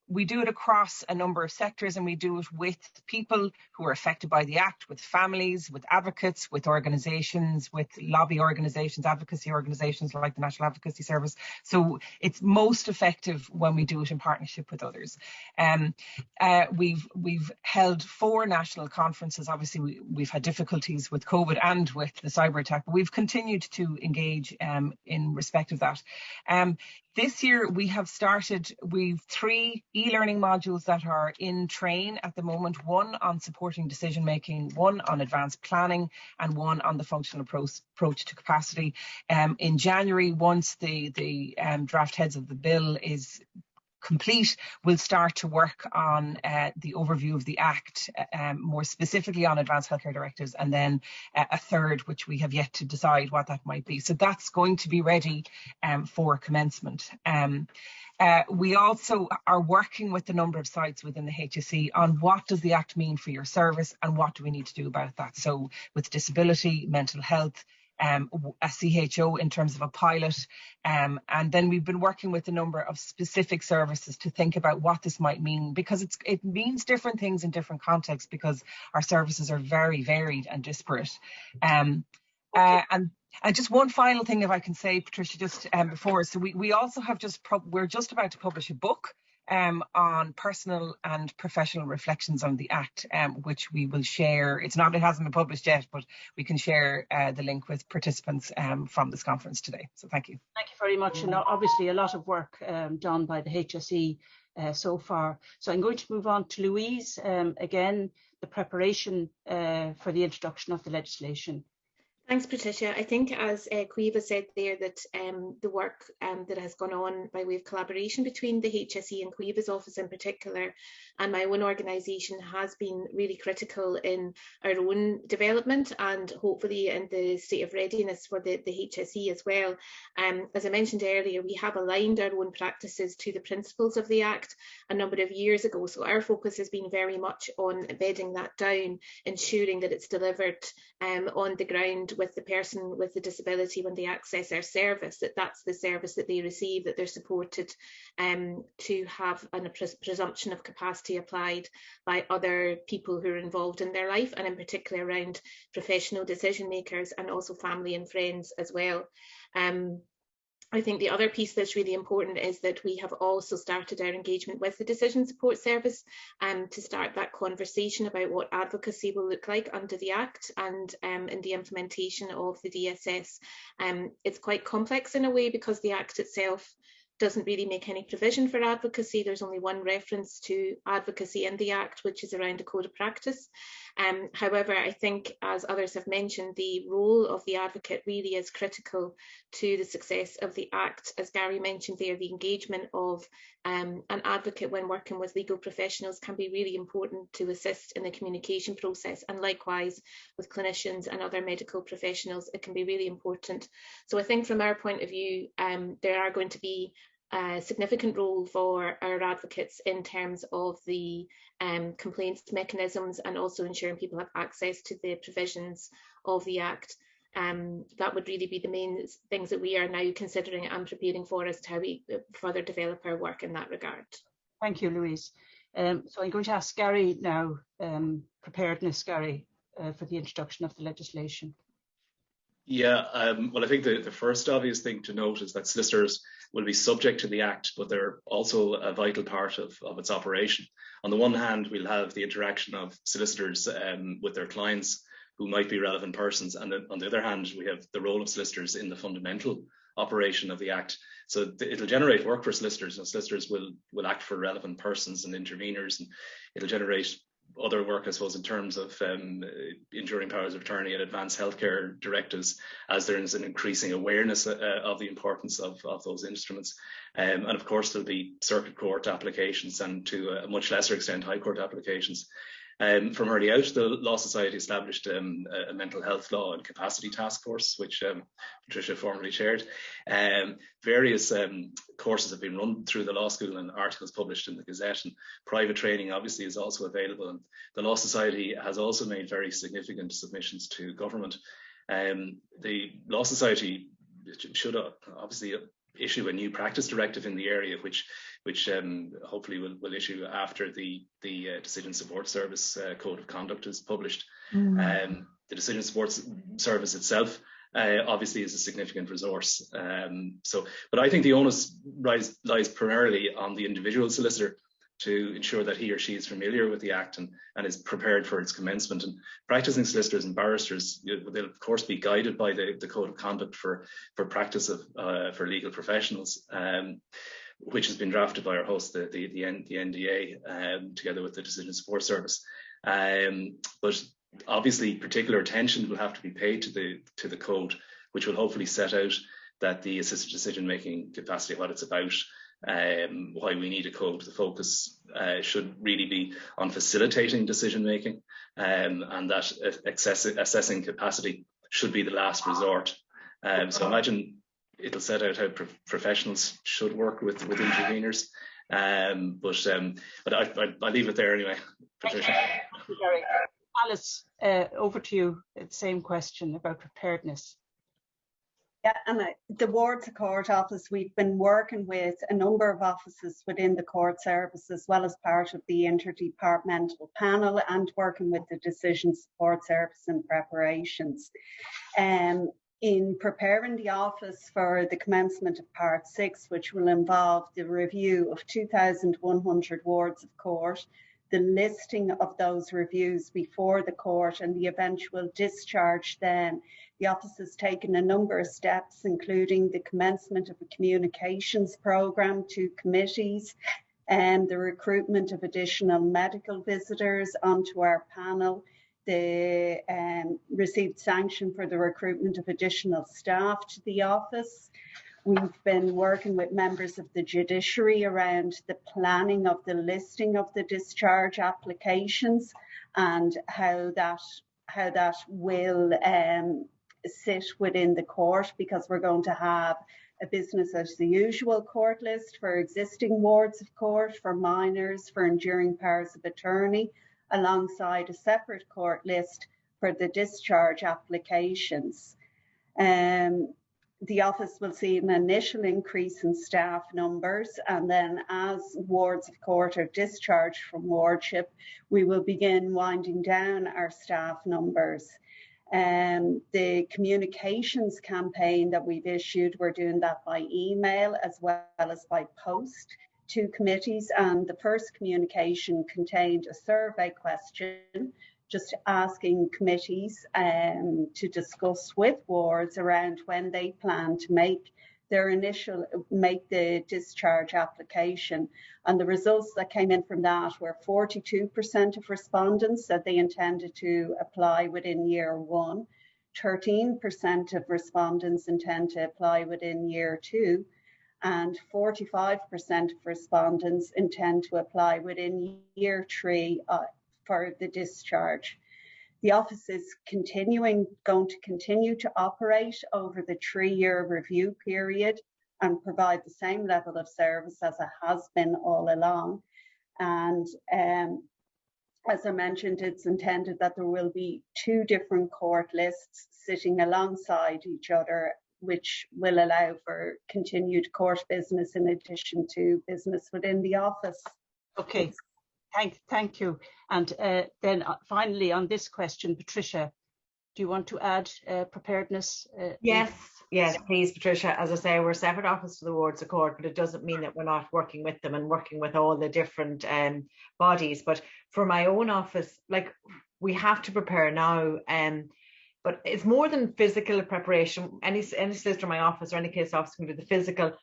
we do it across a number of sectors and we do it with people who are affected by the act, with families, with advocates, with organisations, with lobby organisations, advocacy organisations like the National Advocacy Service. So it's most effective when we do it in partnership with others. Um, uh, we've we've held four national conferences. Obviously, we, we've had difficulties with COVID and with the cyber attack, but we've continued to engage um, in respect of that. Um, this year we have started, we've three e-learning modules that are in train at the moment, one on supporting decision making, one on advanced planning and one on the functional approach, to capacity. Um, in January, once the, the um, draft heads of the bill is complete, we'll start to work on uh, the overview of the Act, uh, um, more specifically on advanced healthcare directives, and then uh, a third, which we have yet to decide what that might be. So that's going to be ready um, for commencement. Um, uh, we also are working with a number of sites within the HSE on what does the Act mean for your service and what do we need to do about that. So with disability, mental health, um, a CHO in terms of a pilot. Um, and then we've been working with a number of specific services to think about what this might mean because it means different things in different contexts because our services are very varied and disparate. Um, uh, and and just one final thing, if I can say, Patricia, just um, before, so we, we also have just, we're just about to publish a book um, on personal and professional reflections on the Act, um, which we will share. It's not, it hasn't been published yet, but we can share uh, the link with participants um, from this conference today. So thank you. Thank you very much. And obviously a lot of work um, done by the HSE uh, so far. So I'm going to move on to Louise. Um, again, the preparation uh, for the introduction of the legislation. Thanks, Patricia. I think, as uh, Caoimhe said there, that um, the work um, that has gone on by way of collaboration between the HSE and Caoimhe's office in particular, and my own organisation has been really critical in our own development and hopefully in the state of readiness for the, the HSE as well. Um, as I mentioned earlier, we have aligned our own practices to the principles of the Act a number of years ago. So our focus has been very much on bedding that down, ensuring that it's delivered um, on the ground with the person with the disability when they access our service, that that's the service that they receive, that they're supported um, to have an, a pres presumption of capacity applied by other people who are involved in their life, and in particular around professional decision makers and also family and friends as well. Um, I think the other piece that's really important is that we have also started our engagement with the Decision Support Service um, to start that conversation about what advocacy will look like under the Act and um, in the implementation of the DSS. Um, it's quite complex in a way because the Act itself doesn't really make any provision for advocacy. There's only one reference to advocacy in the Act, which is around a code of practice. Um, however, I think, as others have mentioned, the role of the advocate really is critical to the success of the Act. As Gary mentioned there, the engagement of um, an advocate when working with legal professionals can be really important to assist in the communication process and likewise with clinicians and other medical professionals it can be really important so I think from our point of view um, there are going to be a significant role for our advocates in terms of the um, complaints mechanisms and also ensuring people have access to the provisions of the Act. Um, that would really be the main things that we are now considering and preparing for as to how we uh, further develop our work in that regard. Thank you, Louise. Um, so I'm going to ask Gary now, um, preparedness, Gary, uh, for the introduction of the legislation. Yeah, um, well, I think the, the first obvious thing to note is that solicitors will be subject to the Act, but they're also a vital part of, of its operation. On the one hand, we'll have the interaction of solicitors um, with their clients who might be relevant persons, and then on the other hand, we have the role of solicitors in the fundamental operation of the Act. So it'll generate work for solicitors, and solicitors will will act for relevant persons and interveners, and it'll generate other work, I suppose, in terms of um, enduring powers of attorney and advanced healthcare directives, as there is an increasing awareness uh, of the importance of, of those instruments. Um, and of course, there'll be circuit court applications and to a much lesser extent, high court applications. Um, from early out, the Law Society established um, a mental health law and capacity task force, which um, Patricia formerly chaired. Um, various um, courses have been run through the law school and articles published in the Gazette, and private training obviously is also available. And the Law Society has also made very significant submissions to government. Um, the Law Society should obviously issue a new practice directive in the area, which which um, hopefully will, will issue after the the uh, Decision Support Service uh, Code of Conduct is published. Mm. Um, the Decision Support Service itself uh, obviously is a significant resource. Um, so, but I think the onus lies, lies primarily on the individual solicitor to ensure that he or she is familiar with the Act and, and is prepared for its commencement. And practicing solicitors and barristers, they'll of course be guided by the, the Code of Conduct for, for practice of uh, for legal professionals. Um, which has been drafted by our host, the, the, the, the NDA, um, together with the Decision Support Service. Um, but obviously, particular attention will have to be paid to the to the code, which will hopefully set out that the assisted decision making capacity, what it's about, um, why we need a code. The focus uh, should really be on facilitating decision making, um, and that assessing capacity should be the last resort. Um, so imagine it'll set out how pro professionals should work with with interveners. Um, but um, but I, I, I leave it there anyway, Patricia. Alice, uh, over to you. Same question about preparedness. Yeah, and the Wards of Court office, we've been working with a number of offices within the court service as well as part of the interdepartmental panel and working with the decision support service in preparations. Um, in preparing the office for the commencement of part six, which will involve the review of 2,100 wards of court, the listing of those reviews before the court and the eventual discharge then. The office has taken a number of steps, including the commencement of a communications programme to committees and the recruitment of additional medical visitors onto our panel, they um, received sanction for the recruitment of additional staff to the office. We've been working with members of the judiciary around the planning of the listing of the discharge applications and how that how that will um, sit within the court because we're going to have a business as the usual court list for existing wards of court, for minors, for enduring powers of attorney, alongside a separate court list for the discharge applications. Um, the office will see an initial increase in staff numbers and then as wards of court are discharged from wardship, we will begin winding down our staff numbers. Um, the communications campaign that we've issued, we're doing that by email as well as by post to committees. And the first communication contained a survey question just asking committees um, to discuss with wards around when they plan to make their initial make the discharge application. And the results that came in from that were 42% of respondents said they intended to apply within year one, 13% of respondents intend to apply within year two, and 45% of respondents intend to apply within year three uh, for the discharge. The office is continuing, going to continue to operate over the three-year review period and provide the same level of service as it has been all along. And um, as I mentioned, it's intended that there will be two different court lists sitting alongside each other, which will allow for continued court business in addition to business within the office. Okay, Thank, thank you. And uh, then uh, finally on this question, Patricia, do you want to add uh, preparedness? Uh, yes, yes, please, Patricia. As I say, we're a separate office to the Wards of Court, but it doesn't mean that we're not working with them and working with all the different um, bodies. But for my own office, like we have to prepare now. Um, but it's more than physical preparation. Any any solicitor in my office or any case officer can do the physical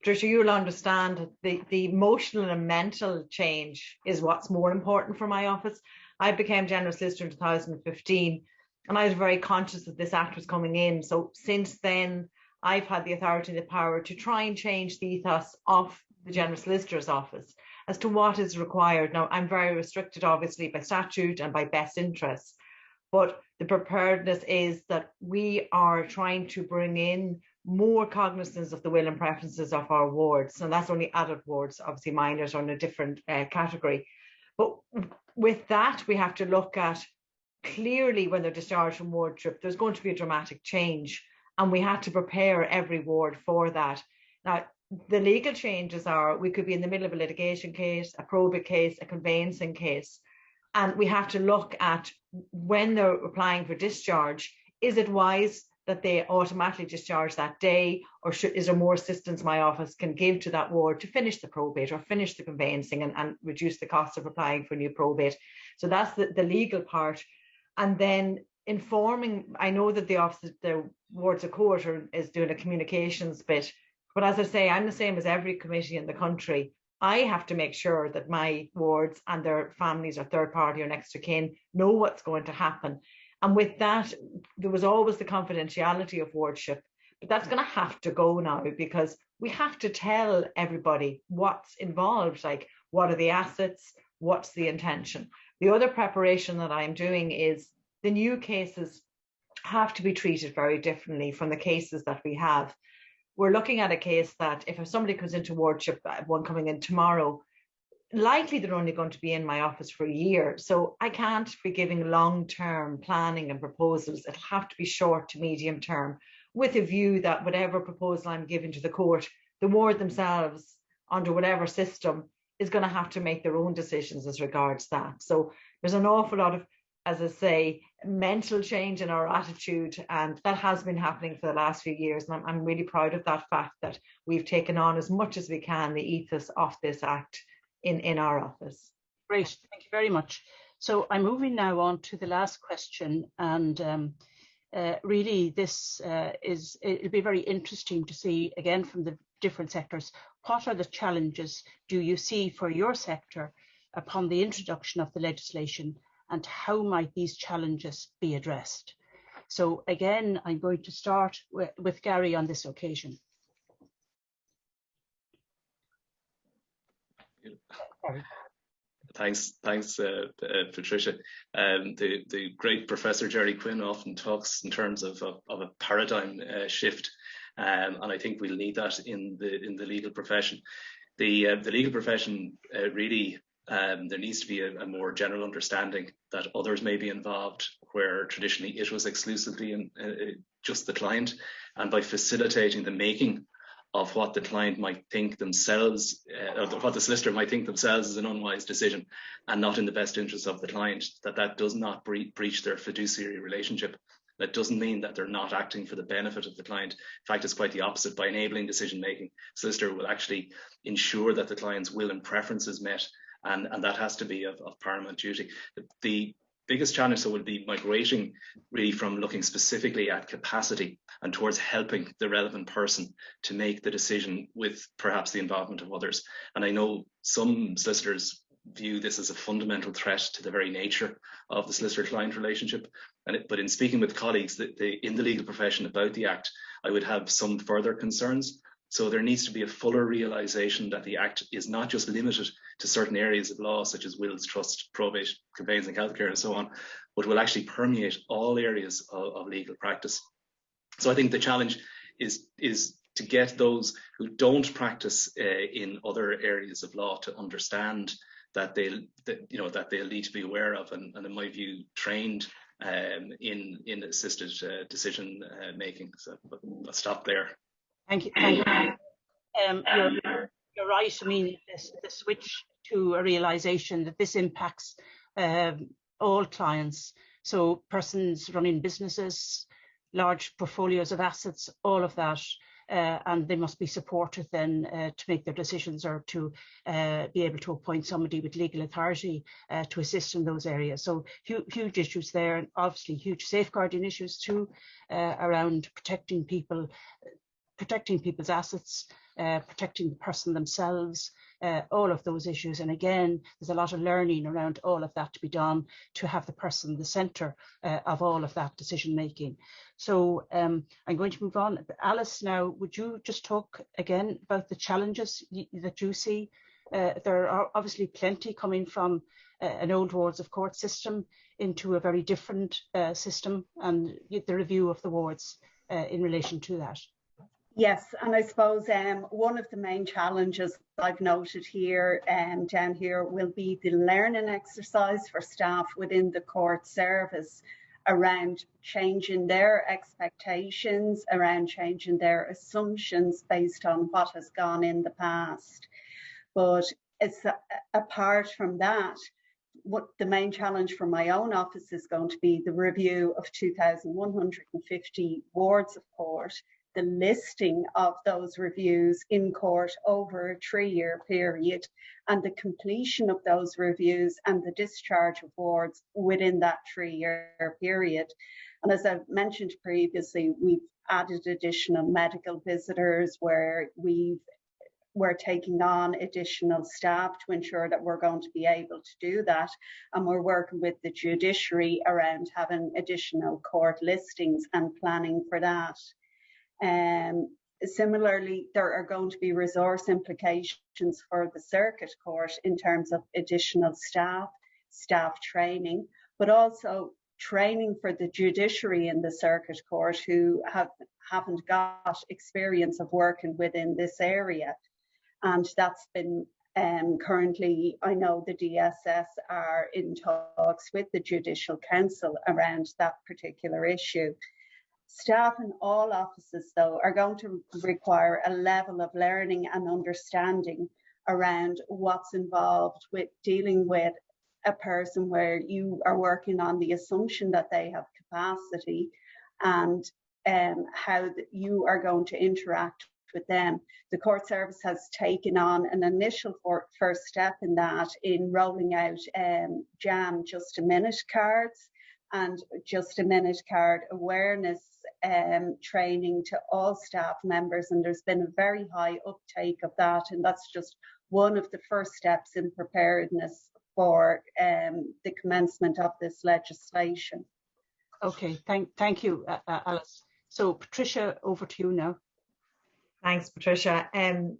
Patricia, you'll understand the, the emotional and mental change is what's more important for my office. I became general solicitor in 2015 and I was very conscious that this act was coming in. So since then, I've had the authority and the power to try and change the ethos of the general solicitor's office as to what is required. Now, I'm very restricted, obviously, by statute and by best interests, but the preparedness is that we are trying to bring in more cognizance of the will and preferences of our wards. And that's only adult wards, obviously minors are in a different uh, category. But with that, we have to look at clearly when they're discharged from wardship, there's going to be a dramatic change. And we had to prepare every ward for that. Now, the legal changes are we could be in the middle of a litigation case, a probate case, a conveyancing case. And we have to look at when they're applying for discharge, is it wise that they automatically discharge that day or should, is there more assistance my office can give to that ward to finish the probate or finish the conveyancing and, and reduce the cost of applying for new probate? So that's the, the legal part. And then informing i know that the office the wards of court are, is doing a communications bit but as i say i'm the same as every committee in the country. I have to make sure that my wards and their families or third party or next to kin know what's going to happen and with that, there was always the confidentiality of wardship, but that's going to have to go now because we have to tell everybody what's involved, like what are the assets, what's the intention. The other preparation that I'm doing is the new cases have to be treated very differently from the cases that we have. We're looking at a case that if somebody comes into wardship, uh, one coming in tomorrow, likely they're only going to be in my office for a year. So I can't be giving long term planning and proposals. It'll have to be short to medium term with a view that whatever proposal I'm giving to the court, the ward themselves, under whatever system, is going to have to make their own decisions as regards that. So there's an awful lot of, as I say, mental change in our attitude, and that has been happening for the last few years. And I'm, I'm really proud of that fact that we've taken on as much as we can the ethos of this act in, in our office. Great, thank you very much. So I'm moving now on to the last question and um, uh, really this uh, is, it'll be very interesting to see again from the different sectors, what are the challenges do you see for your sector upon the introduction of the legislation and how might these challenges be addressed? So again, I'm going to start with, with Gary on this occasion. Thanks, thanks, uh, uh, Patricia. Um, the the great Professor Jerry Quinn often talks in terms of of, of a paradigm uh, shift, um, and I think we'll need that in the in the legal profession. The uh, the legal profession uh, really um, there needs to be a, a, more general understanding that others may be involved where traditionally it was exclusively in, uh, just the client, and by facilitating the making of what the client might think themselves, uh, what the solicitor might think themselves is an unwise decision and not in the best interest of the client, that that does not bre breach their fiduciary relationship. That doesn't mean that they're not acting for the benefit of the client. In fact, it's quite the opposite. By enabling decision making, solicitor will actually ensure that the client's will and preference is met, and, and that has to be of, of paramount duty. The biggest challenge so will be migrating really from looking specifically at capacity and towards helping the relevant person to make the decision with perhaps the involvement of others. And I know some solicitors view this as a fundamental threat to the very nature of the solicitor-client relationship. And it, but in speaking with colleagues in the legal profession about the Act, I would have some further concerns. So there needs to be a fuller realisation that the Act is not just limited to certain areas of law, such as wills, trust, probate, conveyancing, healthcare, and so on, but will actually permeate all areas of, of legal practice. So I think the challenge is is to get those who don't practice uh, in other areas of law to understand that they that, you know that they'll need to be aware of and, and in my view trained um, in in assisted uh, decision uh, making. So I'll stop there. Thank you. Thank you. Um, you're, you're, right. I mean, this, the switch to a realization that this impacts um, all clients. So persons running businesses, large portfolios of assets, all of that uh, and they must be supported then uh, to make their decisions or to uh, be able to appoint somebody with legal authority uh, to assist in those areas. So hu huge issues there, and obviously huge safeguarding issues too uh, around protecting people, protecting people's assets, uh, protecting the person themselves, uh, all of those issues. And again, there's a lot of learning around all of that to be done to have the person the centre uh, of all of that decision making. So um, I'm going to move on. Alice, now, would you just talk again about the challenges that you see? Uh, there are obviously plenty coming from uh, an old wards of court system into a very different uh, system and the review of the wards in relation to that. Yes, and I suppose um, one of the main challenges I've noted here um, down here will be the learning exercise for staff within the court service around changing their expectations, around changing their assumptions based on what has gone in the past. But it's a, apart from that, what the main challenge for my own office is going to be the review of 2,150 wards of court the listing of those reviews in court over a three year period and the completion of those reviews and the discharge of wards within that three year period. And as I've mentioned previously, we've added additional medical visitors where we've we're taking on additional staff to ensure that we're going to be able to do that. And we're working with the judiciary around having additional court listings and planning for that. Um, similarly, there are going to be resource implications for the circuit court in terms of additional staff, staff training, but also training for the judiciary in the circuit court who have, haven't got experience of working within this area. And that's been um, currently, I know the DSS are in talks with the Judicial Council around that particular issue. Staff in all offices, though, are going to require a level of learning and understanding around what's involved with dealing with a person where you are working on the assumption that they have capacity and um, how you are going to interact with them. The court service has taken on an initial first step in that in rolling out um, JAM just a minute cards and just a minute card awareness um, training to all staff members, and there's been a very high uptake of that, and that's just one of the first steps in preparedness for um, the commencement of this legislation. Okay, thank thank you, uh, Alice. So Patricia, over to you now. Thanks, Patricia. Um,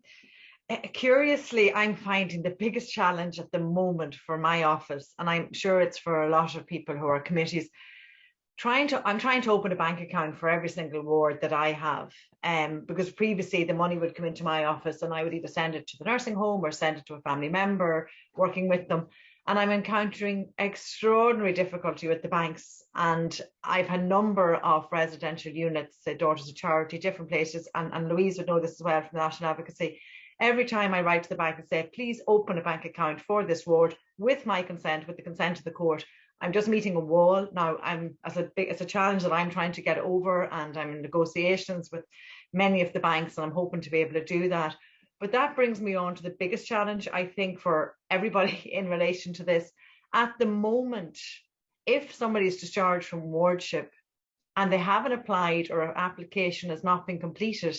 curiously, I'm finding the biggest challenge at the moment for my office, and I'm sure it's for a lot of people who are committees, trying to I'm trying to open a bank account for every single ward that I have. Um, because previously the money would come into my office and I would either send it to the nursing home or send it to a family member working with them. And I'm encountering extraordinary difficulty with the banks. And I've had a number of residential units, uh, Daughters of Charity, different places, and, and Louise would know this as well from National Advocacy. Every time I write to the bank and say, please open a bank account for this ward with my consent, with the consent of the court, I'm just meeting a wall now. I'm as a big it's a challenge that I'm trying to get over, and I'm in negotiations with many of the banks, and I'm hoping to be able to do that. But that brings me on to the biggest challenge I think for everybody in relation to this. At the moment, if somebody is discharged from wardship and they haven't applied or an application has not been completed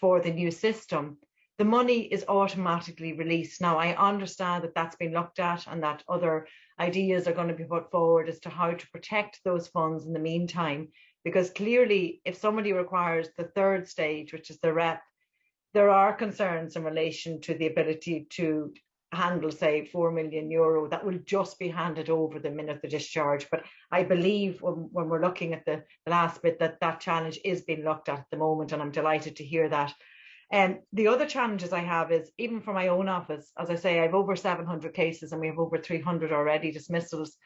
for the new system, the money is automatically released. Now, I understand that that's been looked at and that other ideas are going to be put forward as to how to protect those funds in the meantime. Because clearly, if somebody requires the third stage, which is the rep, there are concerns in relation to the ability to handle, say, 4 million euro that will just be handed over the minute the discharge. But I believe when, when we're looking at the, the last bit that that challenge is being looked at at the moment, and I'm delighted to hear that. And um, the other challenges I have is even for my own office, as I say, I have over 700 cases and we have over 300 already dismissals.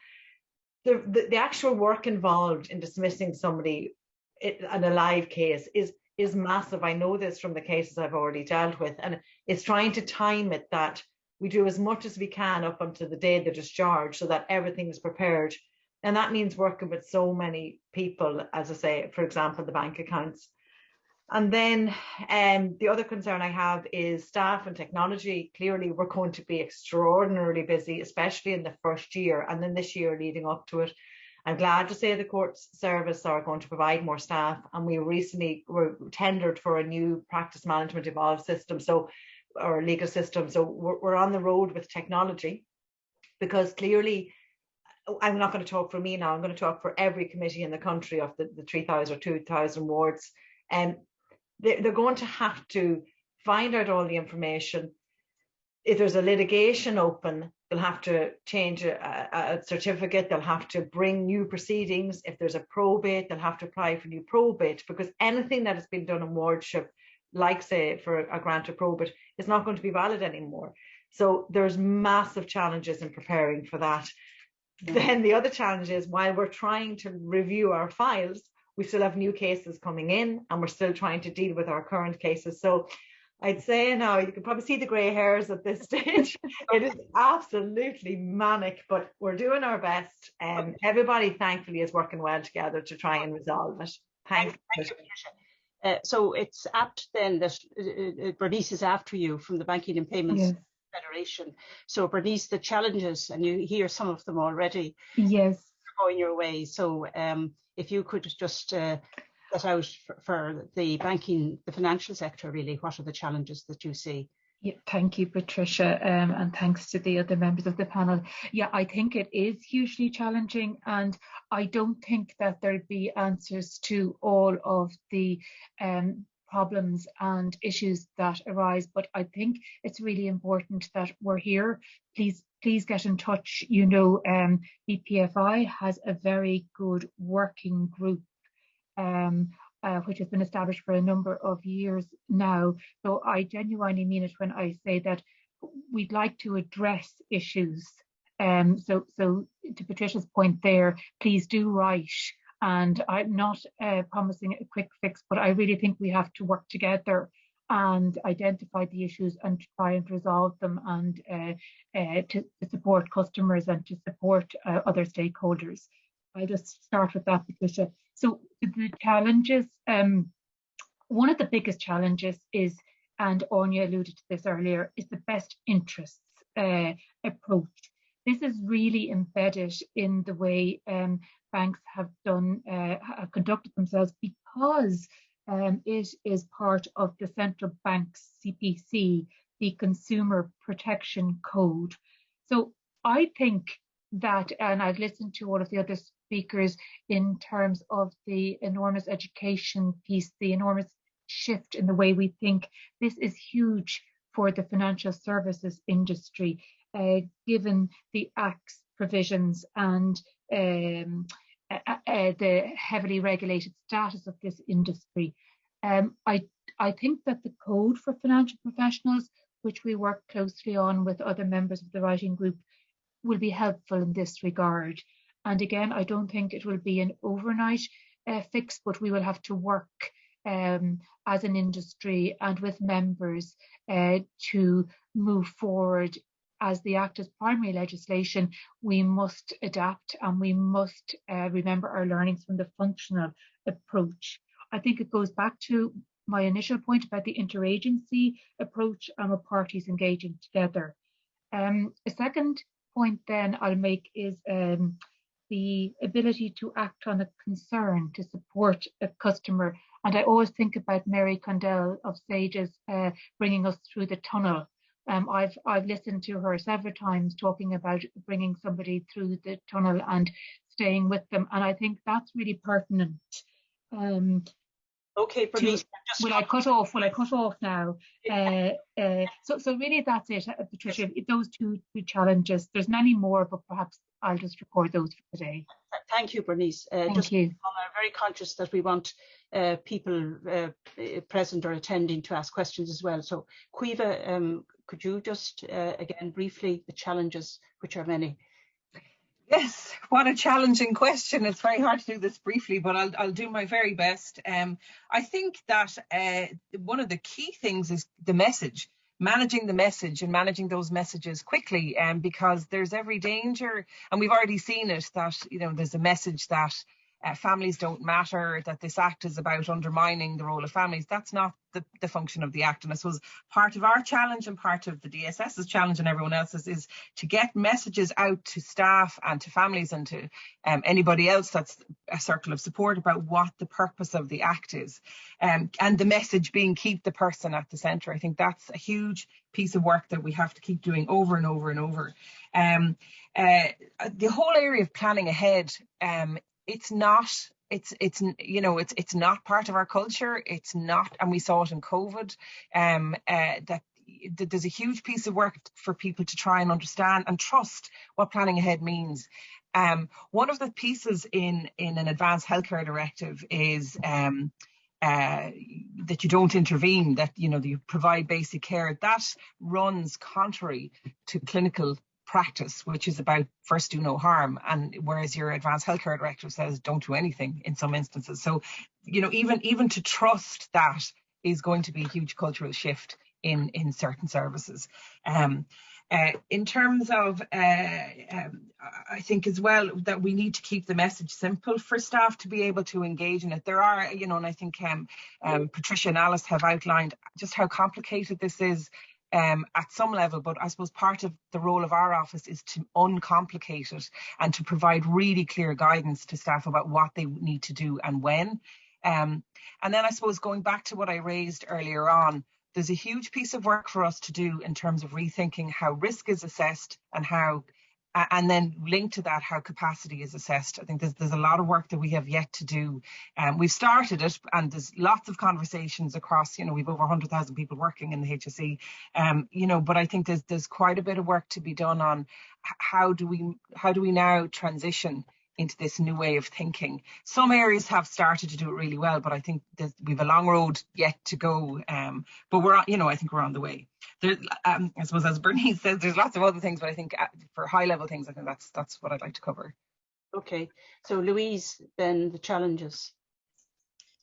The, the, the actual work involved in dismissing somebody in a live case is is massive. I know this from the cases I've already dealt with, and it's trying to time it that we do as much as we can up until the day of the discharge so that everything is prepared. And that means working with so many people, as I say, for example, the bank accounts. And then um, the other concern I have is staff and technology. Clearly, we're going to be extraordinarily busy, especially in the first year and then this year leading up to it. I'm glad to say the courts service are going to provide more staff and we recently were tendered for a new practice management evolved system. So or legal system. So we're, we're on the road with technology because clearly I'm not going to talk for me now. I'm going to talk for every committee in the country of the, the 3,000 or 2,000 wards. And they, they're going to have to find out all the information. If there's a litigation open, they'll have to change a, a, certificate. They'll have to bring new proceedings. If there's a probate, they'll have to apply for new probate because anything that has been done in wardship like say for a grant of probate, is not going to be valid anymore. So there's massive challenges in preparing for that. Yeah. Then the other challenge is while we're trying to review our files, we still have new cases coming in and we're still trying to deal with our current cases. So I'd say now you can probably see the grey hairs at this stage. it is absolutely manic, but we're doing our best. And um, everybody thankfully is working well together to try and resolve it. Thanks. Thank you, uh, so it's apt then that uh, uh, Bernice is after you from the Banking and Payments yes. Federation. So Bernice, the challenges, and you hear some of them already. Yes. Going your way. So um, if you could just uh, set out for, for the banking, the financial sector, really, what are the challenges that you see? Yeah, thank you, Patricia, um, and thanks to the other members of the panel. Yeah, I think it is hugely challenging, and I don't think that there'd be answers to all of the um, problems and issues that arise. But I think it's really important that we're here. Please, please get in touch. You know, um, BPFI has a very good working group um, uh, which has been established for a number of years now. So I genuinely mean it when I say that we'd like to address issues. Um, so, so to Patricia's point there, please do write. And I'm not uh, promising a quick fix, but I really think we have to work together and identify the issues and try and resolve them and uh, uh, to, support customers and to support uh, other stakeholders. I'll just start with that, Patricia. So the challenges, um, one of the biggest challenges is, and Áine alluded to this earlier, is the best interests uh, approach. This is really embedded in the way um, banks have done, uh, have conducted themselves because um, it is part of the central bank's CPC, the Consumer Protection Code. So I think that, and I've listened to all of the other speakers in terms of the enormous education piece, the enormous shift in the way we think. This is huge for the financial services industry, given the Act's provisions and um, uh, uh, the heavily regulated status of this industry. Um, I, I think that the code for financial professionals, which we work closely on with other members of the writing group, will be helpful in this regard. And again, I don't think it will be an overnight uh, fix, but we will have to work um, as an industry and with members uh, to move forward as the Act as primary legislation, we must adapt and we must uh, remember our learnings from the functional approach. I think it goes back to my initial point about the interagency approach and with parties engaging together. Um, a second point then I'll make is um, the ability to act on a concern to support a customer. And I always think about Mary Condell of Sages uh, bringing us through the tunnel. Um, I've I've listened to her several times talking about bringing somebody through the tunnel and staying with them, and I think that's really pertinent. Um, Okay, Bernice. To, will I cut off? Will I cut off now? Uh, uh, so, so really, that's it, uh, Patricia. Those two, two challenges. There's many more, but perhaps I'll just record those for today. Thank you, Bernice. Uh, Thank just you. I'm very conscious that we want uh, people uh, present or attending to ask questions as well. So, Caoimhe, um, could you just uh, again briefly the challenges, which are many? Yes, what a challenging question. It's very hard to do this briefly, but I'll, I'll do my very best. Um, I think that uh, one of the key things is the message, managing the message and managing those messages quickly, um, because there's every danger, and we've already seen it, that you know there's a message that uh, families don't matter, that this act is about undermining the role of families. That's not the, the function of the act. And I suppose part of our challenge and part of the DSS's challenge and everyone else's is to get messages out to staff and to families and to um, anybody else that's a circle of support about what the purpose of the act is. Um, and the message being keep the person at the centre. I think that's a huge piece of work that we have to keep doing over and over and over. Um, uh, the whole area of planning ahead um, it's not it's it's you know it's it's not part of our culture. It's not and we saw it in covid um uh, that there's a huge piece of work for people to try and understand and trust what planning ahead means. Um one of the pieces in in an advanced healthcare directive is um uh, that you don't intervene, that you know you provide basic care, that runs contrary to clinical practice, which is about first do no harm, and whereas your advanced healthcare directive says don't do anything in some instances. So, you know, even even to trust that is going to be a huge cultural shift in in certain services. Um, uh, in terms of, uh, um, I think as well that we need to keep the message simple for staff to be able to engage in it. There are, you know, and I think um, um, Patricia and Alice have outlined just how complicated this is um, at some level, but I suppose part of the role of our office is to uncomplicate it and to provide really clear guidance to staff about what they need to do and when. Um, and then I suppose going back to what I raised earlier on, there's a huge piece of work for us to do in terms of rethinking how risk is assessed and how and then linked to that how capacity is assessed. I think there's, there's a lot of work that we have yet to do. Um, we've started it and there's lots of conversations across, you know, we've over 100,000 people working in the HSE, um, you know, but I think there's, there's quite a bit of work to be done on how do we, how do we now transition into this new way of thinking. Some areas have started to do it really well, but I think that we've a long road yet to go. Um, but we're, you know, I think we're on the way. There, um, I suppose, as Bernice says, there's lots of other things, but I think uh, for high level things, I think that's that's what I'd like to cover. Okay, so Louise, then the challenges.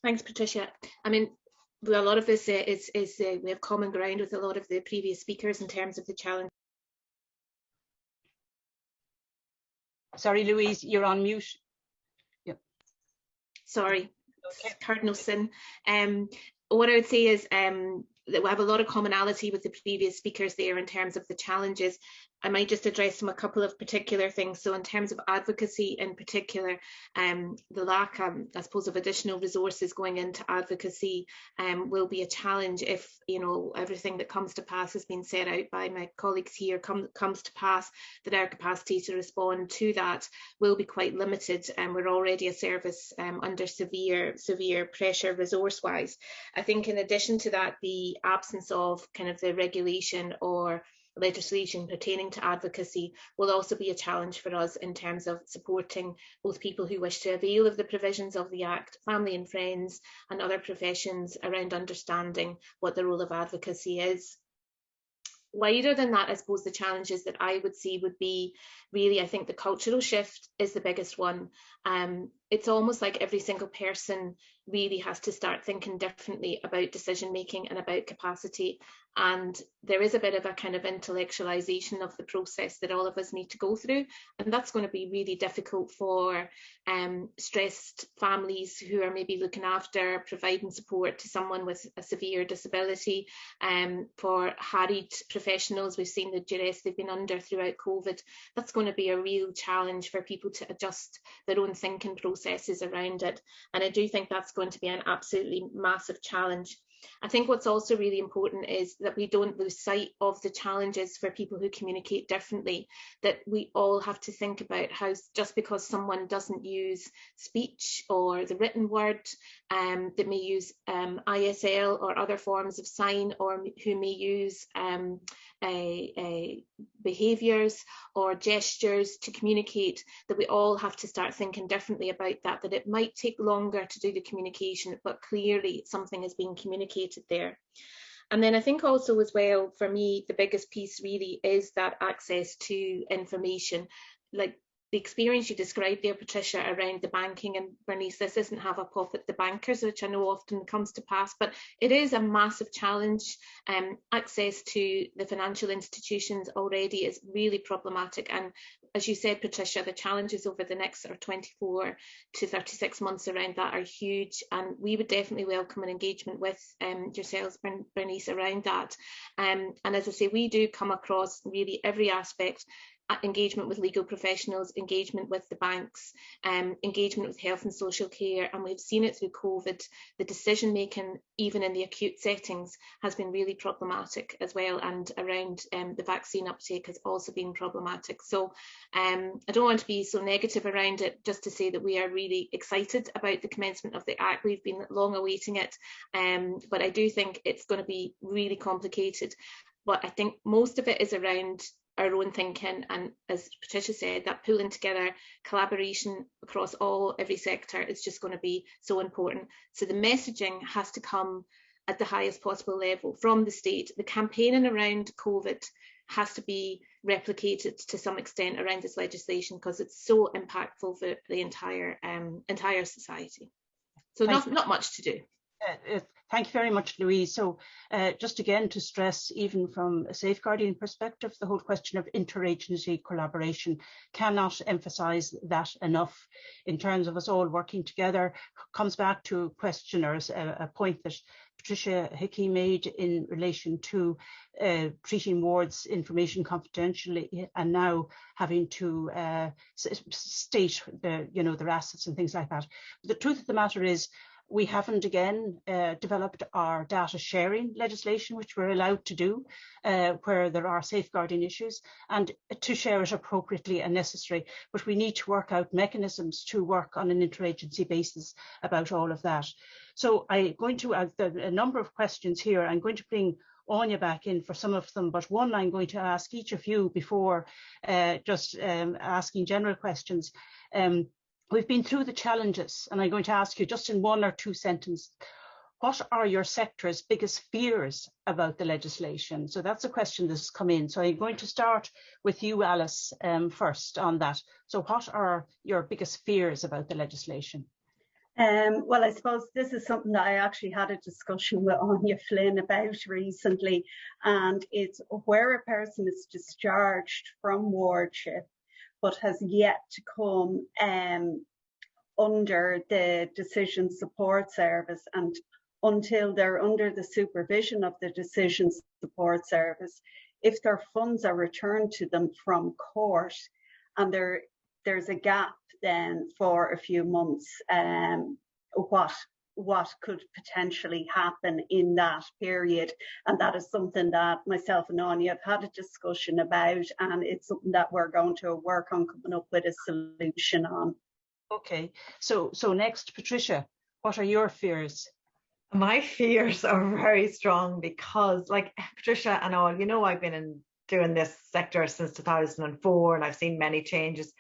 Thanks, Patricia. I mean, a lot of this uh, is, is uh, we have common ground with a lot of the previous speakers in terms of the challenge Sorry, Louise, you're on mute. Yep. Sorry, okay. cardinal sin. Um, what I would say is um, that we have a lot of commonality with the previous speakers there in terms of the challenges I might just address them a couple of particular things. So in terms of advocacy in particular, um, the lack, um, I suppose, of additional resources going into advocacy um, will be a challenge if, you know, everything that comes to pass has been set out by my colleagues here come, comes to pass, that our capacity to respond to that will be quite limited. And we're already a service um, under severe, severe pressure resource-wise. I think in addition to that, the absence of kind of the regulation or legislation pertaining to advocacy will also be a challenge for us in terms of supporting both people who wish to avail of the provisions of the Act, family and friends and other professions around understanding what the role of advocacy is wider than that, I suppose the challenges that I would see would be really, I think the cultural shift is the biggest one. Um, it's almost like every single person really has to start thinking differently about decision making and about capacity. And there is a bit of a kind of intellectualization of the process that all of us need to go through. And that's going to be really difficult for um, stressed families who are maybe looking after providing support to someone with a severe disability. Um, for harried professionals we've seen the duress they've been under throughout covid. That's going to be a real challenge for people to adjust their own thinking processes around it. And i do think that's going to be an absolutely massive challenge. I think what's also really important is that we don't lose sight of the challenges for people who communicate differently, that we all have to think about how just because someone doesn't use speech or the written word, um, that may use um, ISL or other forms of sign or who may use um, a, a behaviours or gestures to communicate, that we all have to start thinking differently about that, that it might take longer to do the communication, but clearly something is being communicated there. And then I think also as well, for me, the biggest piece really is that access to information. Like the experience you described there, Patricia, around the banking and Bernice, this doesn't have a pop at the bankers, which I know often comes to pass, but it is a massive challenge. Um, access to the financial institutions already is really problematic. And as you said, Patricia, the challenges over the next sort of 24 to 36 months around that are huge. And we would definitely welcome an engagement with um, yourselves, Bernice, around that. Um, and as I say, we do come across really every aspect engagement with legal professionals, engagement with the banks, um, engagement with health and social care, and we've seen it through COVID. The decision making, even in the acute settings, has been really problematic as well, and around um, the vaccine uptake has also been problematic. So um, I don't want to be so negative around it, just to say that we are really excited about the commencement of the Act. We've been long awaiting it, um, but I do think it's going to be really complicated. But I think most of it is around our own thinking and as Patricia said that pulling together collaboration across all every sector is just going to be so important. So the messaging has to come at the highest possible level from the state. The campaigning around covid has to be replicated to some extent around this legislation because it's so impactful for the entire um, entire society. So not, not much to do uh, Thank you very much, Louise. So uh, just again to stress, even from a safeguarding perspective, the whole question of interagency collaboration cannot emphasise that enough in terms of us all working together. Comes back to a question a, point that Patricia Hickey made in relation to uh, treating wards information confidentially and now having to uh, state the, you know, their assets and things like that. The truth of the matter is we haven't again uh, developed our data sharing legislation, which we're allowed to do uh, where there are safeguarding issues and to share it appropriately and necessary. But we need to work out mechanisms to work on an interagency basis about all of that. So I'm going to have a number of questions here. I'm going to bring Áine back in for some of them, but one I'm going to ask each of you before uh, just um, asking general questions. Um, We've been through the challenges, and I'm going to ask you just in one or two sentences, what are your sector's biggest fears about the legislation? So that's a question that's come in. So I'm going to start with you, Alice, um, first on that. So what are your biggest fears about the legislation? Um, well, I suppose this is something that I actually had a discussion with Áine Flynn about recently, and it's where a person is discharged from wardship but has yet to come um, under the decision support service. And until they're under the supervision of the decision support service, if their funds are returned to them from court and there there's a gap then for a few months, um, what what could potentially happen in that period. And that is something that myself and Áine have had a discussion about, and it's something that we're going to work on coming up with a solution on. Okay, so so next, Patricia, what are your fears? My fears are very strong because, like Patricia and all, you know, I've been in doing this sector since 2004 and I've seen many changes.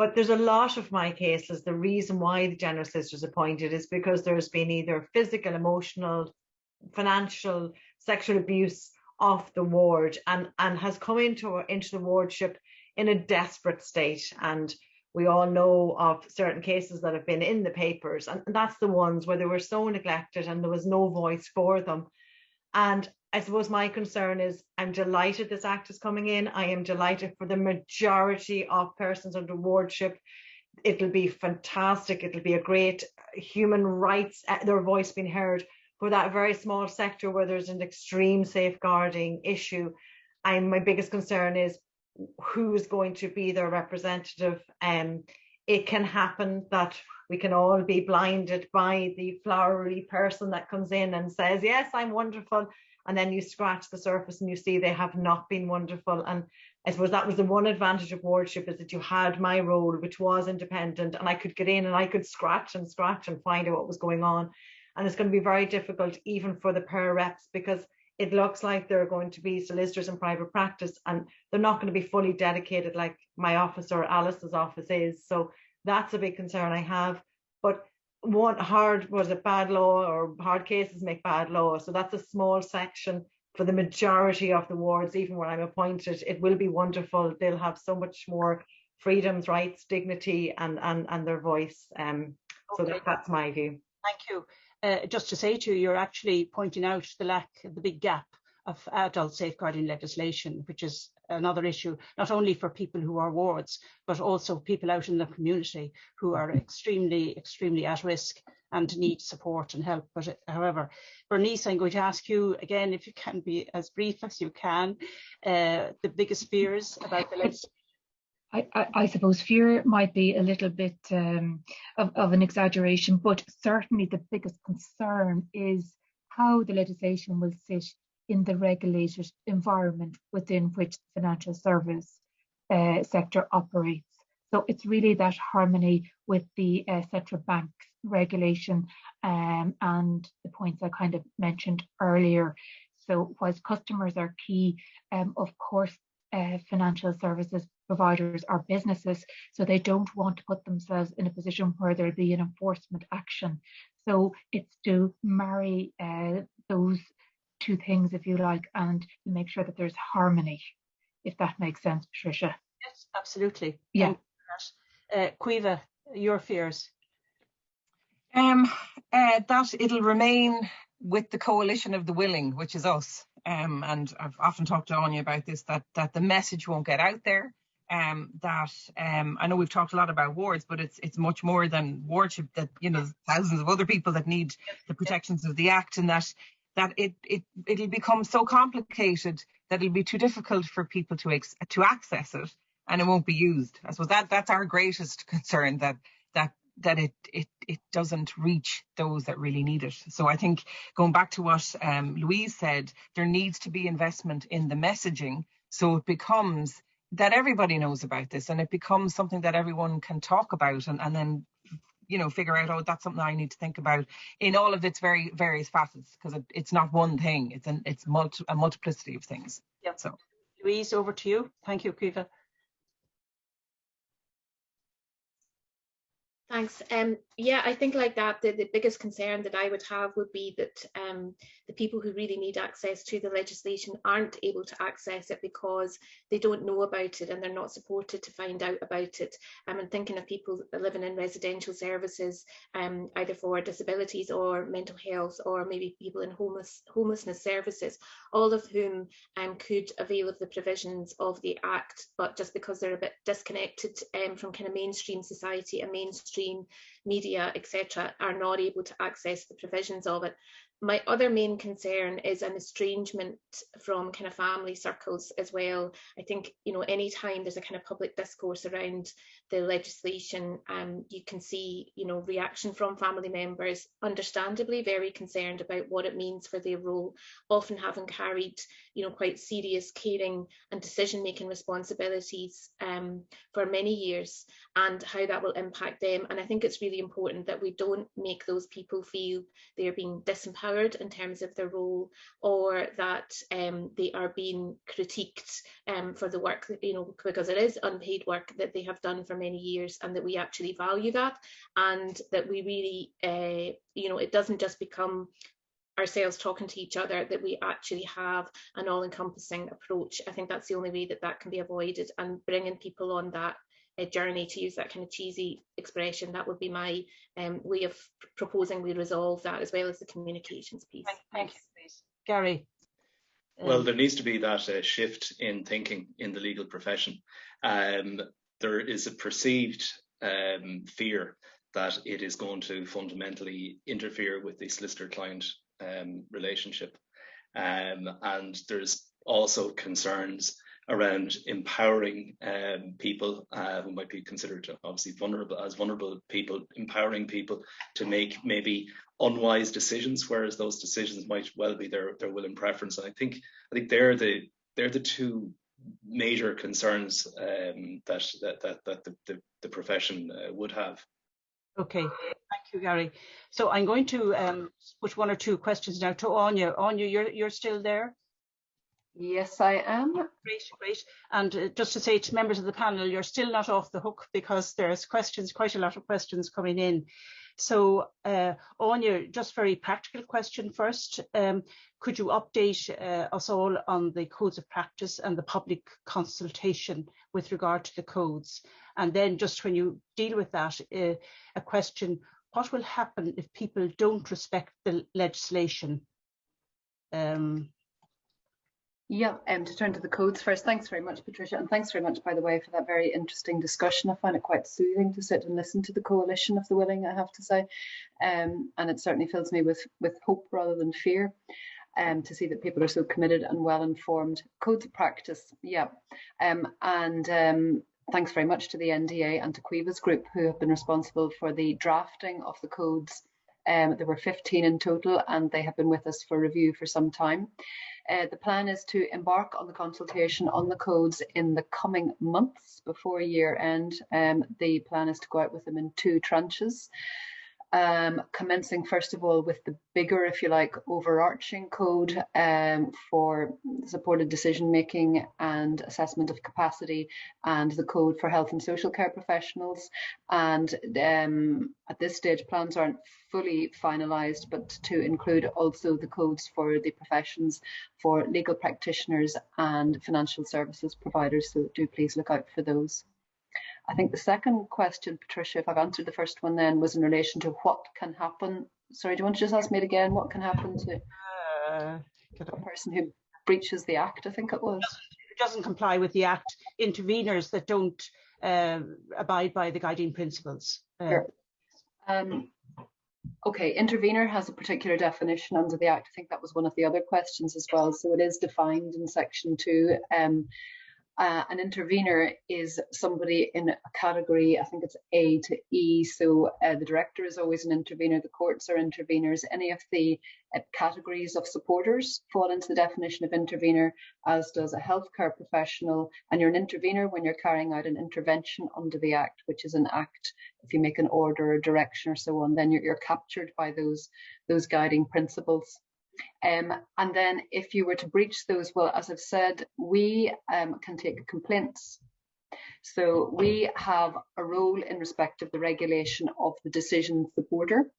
But there's a lot of my cases, the reason why the general is appointed is because there's been either physical, emotional, financial, sexual abuse off the ward and, and has come into, into the wardship in a desperate state. And we all know of certain cases that have been in the papers and that's the ones where they were so neglected and there was no voice for them and I suppose my concern is I'm delighted this act is coming in. I am delighted for the majority of persons under wardship. It'll be fantastic. It'll be a great human rights, uh, their voice being heard for that very small sector where there's an extreme safeguarding issue. I'm, my biggest concern is who's going to be their representative. Um, it can happen that we can all be blinded by the flowery person that comes in and says, yes, I'm wonderful. And then you scratch the surface and you see they have not been wonderful. And I suppose that was the one advantage of wardship is that you had my role, which was independent, and I could get in and I could scratch and scratch and find out what was going on. And it's going to be very difficult even for the pair reps because it looks like they're going to be solicitors in private practice and they're not going to be fully dedicated like my office or Alice's office is. So that's a big concern I have. But one hard was it bad law or hard cases make bad law. So that's a small section for the majority of the wards, even when I'm appointed. It will be wonderful. They'll have so much more freedoms, rights, dignity, and and and their voice. Um, okay. so that, that's my view. Thank you. Uh, just to say to you, you're actually pointing out the lack, the big gap of adult safeguarding legislation, which is another issue, not only for people who are wards, but also people out in the community who are extremely, extremely at risk and need support and help. But however, Bernice, I'm going to ask you again, if you can be as brief as you can, uh, the biggest fears about the legislation. I, I, I, suppose fear might be a little bit um, of, of an exaggeration, but certainly the biggest concern is how the legislation will sit in the regulated environment within which the financial service uh, sector operates. So it's really that harmony with the uh, central bank regulation um, and the points I kind of mentioned earlier. So whilst customers are key, um, of course, uh, financial services providers are businesses, so they don't want to put themselves in a position where there'll be an enforcement action. So it's to marry uh, those two things, if you like, and make sure that there's harmony, if that makes sense, Patricia. Yes, absolutely. Yeah. Uh, Caoimhe, your fears? Um, uh, that it'll remain with the coalition of the willing, which is us. Um, and I've often talked to Áine about this, that that the message won't get out there. Um, that um, I know we've talked a lot about wards, but it's it's much more than wardship. That you know, thousands of other people that need the protections of the Act, and that that it it it'll become so complicated that it'll be too difficult for people to ex- to access it, and it won't be used. I suppose that that's our greatest concern that that that it it it doesn't reach those that really need it. So I think going back to what um, Louise said, there needs to be investment in the messaging so it becomes that everybody knows about this and it becomes something that everyone can talk about and, and then you know figure out oh that's something I need to think about in all of its very various facets because it, it's not one thing it's an it's multi, a multiplicity of things. Yeah. So Louise, over to you. Thank you, Caoimhe. Thanks. Um, yeah, I think like that, the, the biggest concern that I would have would be that um, the people who really need access to the legislation aren't able to access it because they don't know about it and they're not supported to find out about it. Um, I'm thinking of people living in residential services, um, either for disabilities or mental health, or maybe people in homeless homelessness services, all of whom um, could avail of the provisions of the Act, but just because they're a bit disconnected um, from kind of mainstream society and mainstream media, etc., are not able to access the provisions of it. My other main concern is an estrangement from kind of family circles as well. I think, you know, anytime there's a kind of public discourse around the legislation, um, you can see, you know, reaction from family members, understandably very concerned about what it means for their role, often having carried, you know, quite serious caring and decision-making responsibilities um, for many years and how that will impact them. And I think it's really important that we don't make those people feel they're being disempowered in terms of their role or that um, they are being critiqued um, for the work, that, you know, because it is unpaid work that they have done for many years and that we actually value that and that we really, uh, you know, it doesn't just become ourselves talking to each other that we actually have an all-encompassing approach. I think that's the only way that that can be avoided and bringing people on that uh, journey, to use that kind of cheesy expression. That would be my um, way of proposing we resolve that as well as the communications piece. Thank, thank you, please. Gary. Well, um, there needs to be that uh, shift in thinking in the legal profession. Um, there is a perceived um, fear that it is going to fundamentally interfere with the solicitor-client um, relationship. Um, and there's also concerns around empowering um, people uh, who might be considered obviously vulnerable as vulnerable people, empowering people to make maybe unwise decisions, whereas those decisions might well be their their will and preference. And I think I think they're the they're the two major concerns um, that, that that that the the, the profession uh, would have. Okay, thank you, Gary. So I'm going to um, put one or two questions now to Áine. Áine, you're you're still there? Yes, I am. Great, great. And uh, just to say to members of the panel, you're still not off the hook because there's questions, quite a lot of questions coming in. So, uh, Áine, just very practical question first. Um, could you update uh, us all on the codes of practice and the public consultation with regard to the codes? And then just when you deal with that, uh, a question, what will happen if people don't respect the legislation? Um, yeah, um, to turn to the codes first, thanks very much, Patricia, and thanks very much, by the way, for that very interesting discussion. I find it quite soothing to sit and listen to the coalition of the willing, I have to say, um, and it certainly fills me with, with hope rather than fear um, to see that people are so committed and well informed. Codes of practice, yeah, um, and um, thanks very much to the NDA and to Caoimhe's group who have been responsible for the drafting of the codes. Um, there were 15 in total and they have been with us for review for some time. Uh, the plan is to embark on the consultation on the codes in the coming months before year end. Um, the plan is to go out with them in two tranches um, commencing first of all with the bigger, if you like, overarching code um, for supported decision making and assessment of capacity, and the code for health and social care professionals. And um, at this stage, plans aren't fully finalised, but to include also the codes for the professions for legal practitioners and financial services providers. So do please look out for those. I think the second question, Patricia, if I've answered the first one then, was in relation to what can happen. Sorry, do you want to just ask me it again? What can happen to uh, a person who breaches the Act, I think it was? Doesn't comply with the Act, interveners that don't uh, abide by the guiding principles. Uh, sure. um, okay, intervener has a particular definition under the Act. I think that was one of the other questions as well. So it is defined in section two. Um, uh, an intervener is somebody in a category, I think it's A to E. So uh, the director is always an intervener, the courts are interveners. Any of the uh, categories of supporters fall into the definition of intervener, as does a healthcare professional. And you're an intervener when you're carrying out an intervention under the Act, which is an act. If you make an order or direction or so on, then you're, you're captured by those, those guiding principles. Um, and then if you were to breach those, well, as I've said, we um, can take complaints. So we have a role in respect of the regulation of the decision supporter.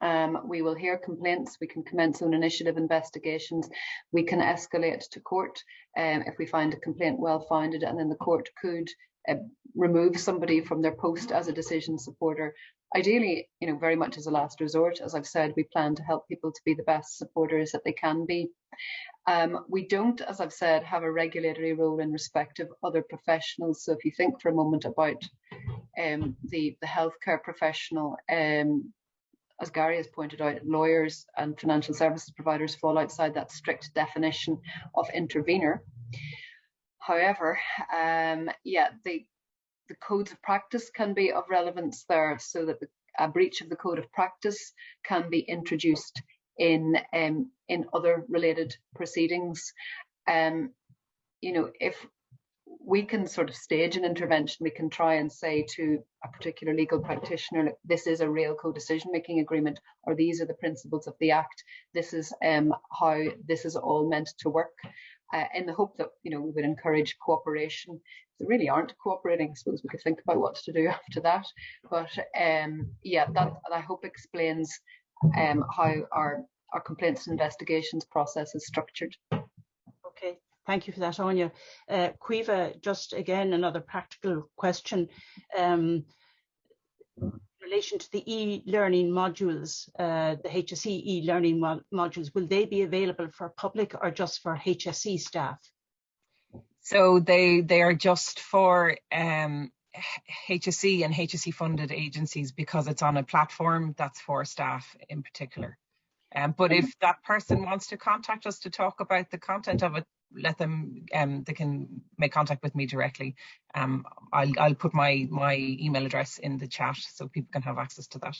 Um, we will hear complaints, we can commence on initiative investigations, we can escalate to court um, if we find a complaint well founded, and then the court could uh, remove somebody from their post as a decision supporter ideally, you know, very much as a last resort. As I've said, we plan to help people to be the best supporters that they can be. Um, we don't, as I've said, have a regulatory role in respect of other professionals. So if you think for a moment about um, the, the healthcare professional, um, as Gary has pointed out, lawyers and financial services providers fall outside that strict definition of intervener. However, um, yeah, the, the codes of practice can be of relevance there so that the, a breach of the code of practice can be introduced in um, in other related proceedings. Um, you know, if we can sort of stage an intervention, we can try and say to a particular legal practitioner, this is a real co-decision making agreement, or these are the principles of the Act. This is um, how this is all meant to work. Uh, in the hope that you know we would encourage cooperation If they really aren't cooperating. I suppose we could think about what to do after that. But um, yeah, that I hope explains um, how our our complaints and investigations process is structured. Okay, Thank you for that, Áine. Uh, Caoimhe, just again, another practical question. Um, relation to the e-learning modules, uh, the HSE e-learning mo modules, will they be available for public or just for HSE staff? So they they are just for um, HSE and HSE funded agencies because it's on a platform that's for staff in particular. Um, but if that person wants to contact us to talk about the content of it, let them um, they can make contact with me directly. Um, I'll I'll put my my email address in the chat so people can have access to that.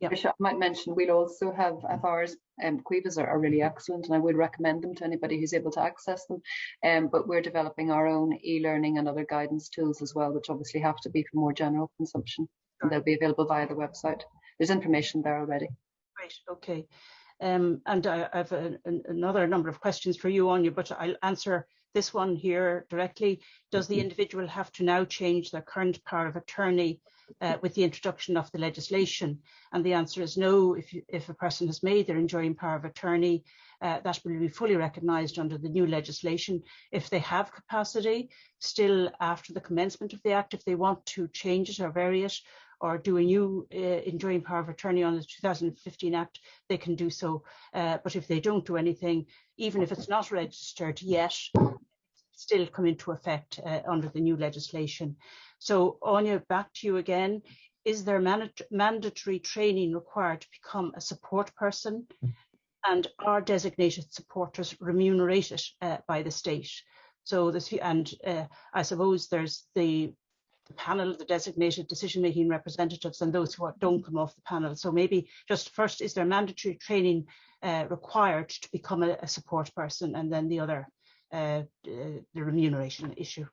Yeah, I might mention we'll also have FRs. Um, Caoimhe's are, are, really excellent, and I would recommend them to anybody who's able to access them. Um, but we're developing our own e-learning and other guidance tools as well, which obviously have to be for more general consumption, and they'll be available via the website. There's information there already. Great, Okay. Um, and I, I have a, a, another number of questions for you, Áine, but I'll answer this one here directly. Does the individual have to now change their current power of attorney uh, with the introduction of the legislation? And the answer is no. If, you, if a person has made their enduring power of attorney, uh, that will be fully recognised under the new legislation. If they have capacity, still after the commencement of the Act, if they want to change it or vary it, or do a new uh, enduring power of attorney on the 2015 Act, they can do so. Uh, but if they don't do anything, even if it's not registered yet, still come into effect uh, under the new legislation. So Áine, back to you again. Is there mandatory training required to become a support person? And are designated supporters remunerated uh, by the state? So this, and uh, I suppose there's the the panel, of the designated decision-making representatives and those who are, don't come off the panel. So maybe just first, is there mandatory training uh, required to become a, a, support person and then the other, uh, the remuneration issue?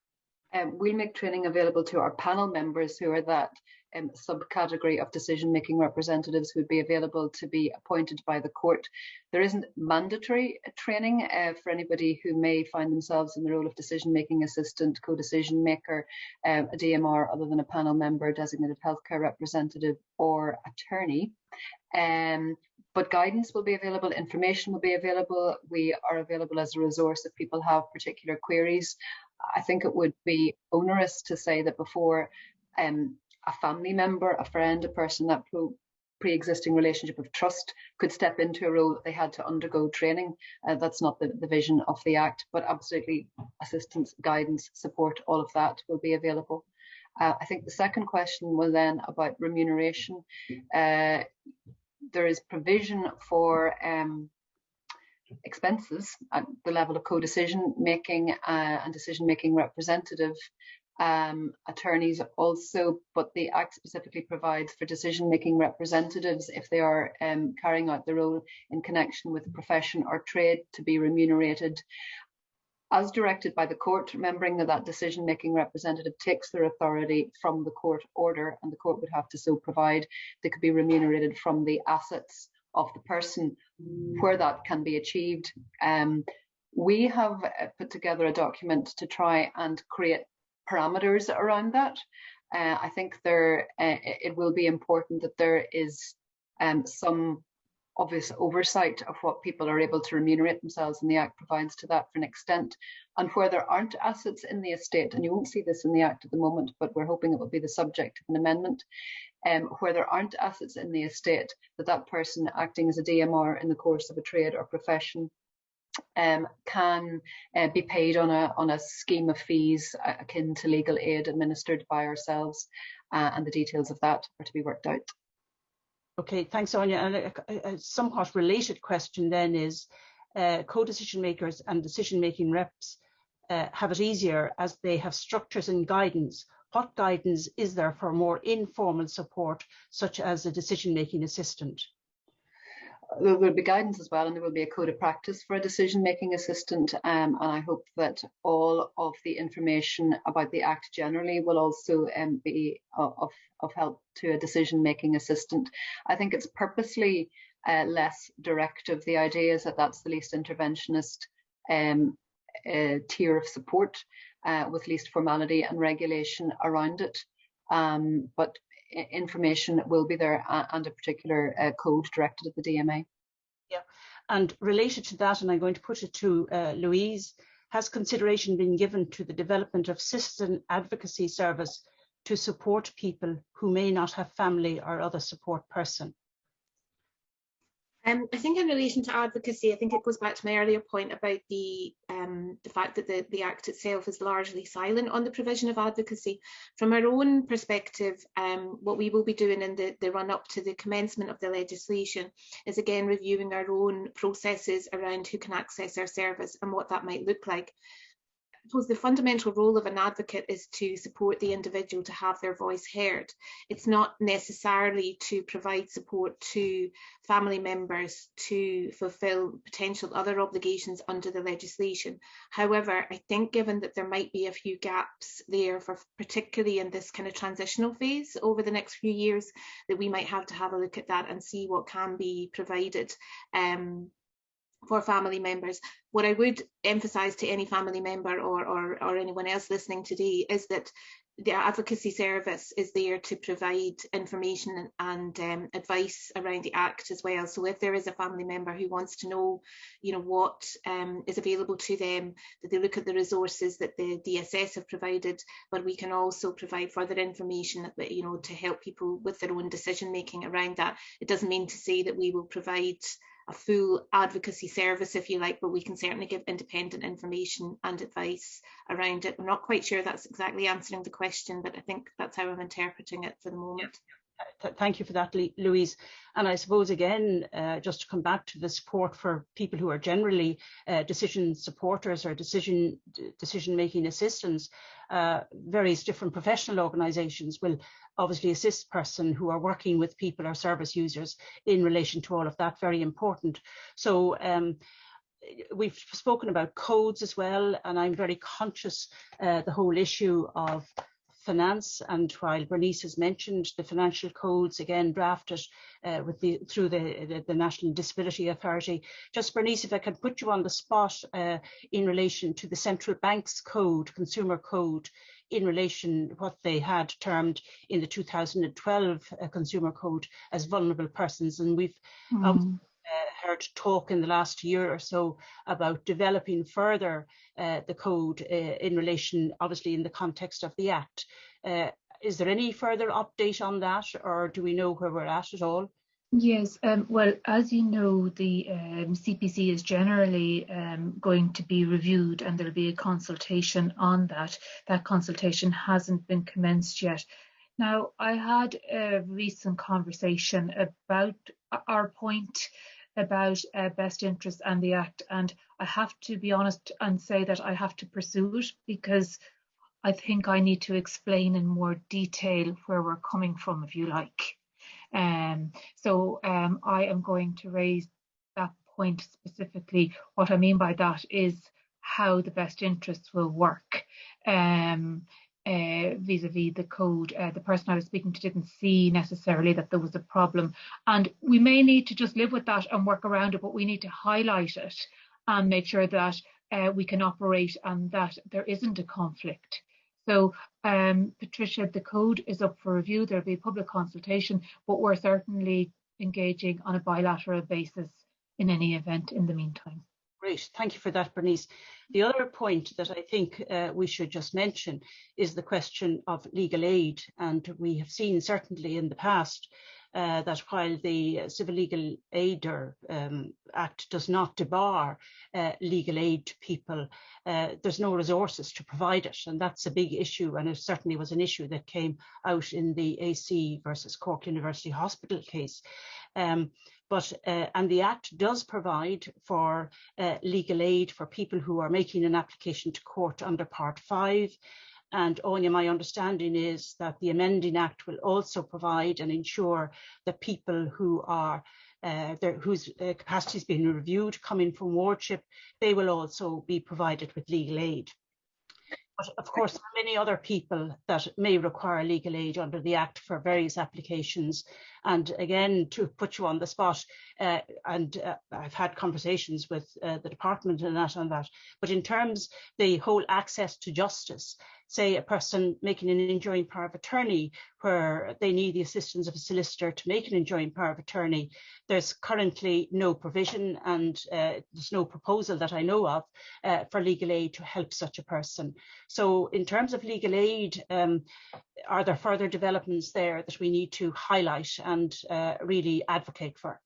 Um, we'll make training available to our panel members who are that um, subcategory of decision making representatives who would be available to be appointed by the court. There isn't mandatory training uh, for anybody who may find themselves in the role of decision making assistant, co decision maker, um, a DMR other than a panel member, designated healthcare representative, or attorney. Um, but guidance will be available, information will be available. We are available as a resource if people have particular queries. I think it would be onerous to say that before um, a family member, a friend, a person that pre-existing relationship of trust could step into a role that they had to undergo training. Uh, that's not the, the vision of the Act, but absolutely assistance, guidance, support, all of that will be available. Uh, I think the second question was then about remuneration. Uh, there is provision for um, expenses at the level of co-decision making uh, and decision making representative um, attorneys also, but the Act specifically provides for decision-making representatives if they are um, carrying out the role in connection with a profession or trade to be remunerated as directed by the court, remembering that that decision-making representative takes their authority from the court order and the court would have to so provide they could be remunerated from the assets of the person where that can be achieved. Um, we have uh, put together a document to try and create parameters around that. Uh, I think there uh, it will be important that there is um, some obvious oversight of what people are able to remunerate themselves and the Act provides to that for an extent. And where there aren't assets in the estate, and you won't see this in the Act at the moment, but we're hoping it will be the subject of an amendment, um, where there aren't assets in the estate, that that person acting as a DMR in the course of a trade or profession um, can uh, be paid on a on a scheme of fees akin to legal aid administered by ourselves, uh, and the details of that are to be worked out. Okay, thanks, Áine. And a, a somewhat related question then is, uh, co-decision makers and decision-making reps uh, have it easier as they have structures and guidance. What guidance is there for more informal support, such as a decision-making assistant? There will be guidance as well, and there will be a code of practice for a decision-making assistant. Um, and I hope that all of the information about the Act generally will also um, be of, of help to a decision-making assistant. I think it's purposely uh, less directive. The idea is that that's the least interventionist um, uh, tier of support uh, with least formality and regulation around it. Um, but information will be there and a particular uh, code directed at the DMA. Yeah, and related to that, and I'm going to put it to uh, Louise, has consideration been given to the development of citizen advocacy service to support people who may not have family or other support person? Um, I think in relation to advocacy, I think it goes back to my earlier point about the um, the fact that the, the Act itself is largely silent on the provision of advocacy. From our own perspective, um, what we will be doing in the, the run up to the commencement of the legislation is again reviewing our own processes around who can access our service and what that might look like suppose the fundamental role of an advocate is to support the individual to have their voice heard. It's not necessarily to provide support to family members to fulfil potential other obligations under the legislation. However, I think given that there might be a few gaps there for particularly in this kind of transitional phase over the next few years, that we might have to have a look at that and see what can be provided um, for family members. What I would emphasise to any family member or, or, or anyone else listening today is that the advocacy service is there to provide information and, um, advice around the act as well. So if there is a family member who wants to know, you know, what um, is available to them, that they look at the resources that the DSS have provided, but we can also provide further information, you know, to help people with their own decision making around that. It doesn't mean to say that we will provide a full advocacy service, if you like, but we can certainly give independent information and advice around it. I'm not quite sure that's exactly answering the question, but I think that's how I'm interpreting it for the moment thank you for that, Louise. And I suppose, again, uh, just to come back to the support for people who are generally uh, decision supporters or decision decision making assistants, uh, various different professional organisations will obviously assist person who are working with people or service users in relation to all of that. Very important. So. Um, we've spoken about codes as well, and I'm very conscious uh, the whole issue of finance and while Bernice has mentioned the financial codes again drafted uh, with the through the, the, the National Disability Authority just Bernice if I can put you on the spot uh, in relation to the central bank's code consumer code in relation to what they had termed in the 2012 uh, consumer code as vulnerable persons and we've mm. um, uh, heard talk in the last year or so about developing further uh, the code uh, in relation, obviously in the context of the Act. Uh, is there any further update on that or do we know where we're at at all? Yes, um, well, as you know, the um, CPC is generally um, going to be reviewed and there'll be a consultation on that. That consultation hasn't been commenced yet. Now, I had a recent conversation about our point about uh, best interests and the act and I have to be honest and say that I have to pursue it because I think I need to explain in more detail where we're coming from if you like. Um, so um, I am going to raise that point specifically. What I mean by that is how the best interests will work. Um, uh, vis-a-vis the code. Uh, the person I was speaking to didn't see necessarily that there was a problem. And we may need to just live with that and work around it, but we need to highlight it and make sure that uh, we can operate and that there isn't a conflict. So, um, Patricia, the code is up for review. There'll be a public consultation, but we're certainly engaging on a bilateral basis in any event in the meantime. Great, thank you for that, Bernice. The other point that I think uh, we should just mention is the question of legal aid. And we have seen certainly in the past uh, that while the Civil Legal Aid um, Act does not debar uh, legal aid to people, uh, there's no resources to provide it. And that's a big issue. And it certainly was an issue that came out in the AC versus Cork University Hospital case. Um, but uh, and the Act does provide for uh, legal aid for people who are making an application to court under Part 5. And Áine, my understanding is that the amending act will also provide and ensure that people who are uh, their, whose uh, capacity is being reviewed coming from wardship, they will also be provided with legal aid. But of course, there are many other people that may require legal aid under the Act for various applications. And again, to put you on the spot, uh, and uh, I've had conversations with uh, the department and that on that. But in terms the whole access to justice, say a person making an enduring power of attorney where they need the assistance of a solicitor to make an enduring power of attorney. There's currently no provision and uh, there's no proposal that I know of uh, for legal aid to help such a person. So in terms of legal aid, um, are there further developments there that we need to highlight and uh, really advocate for?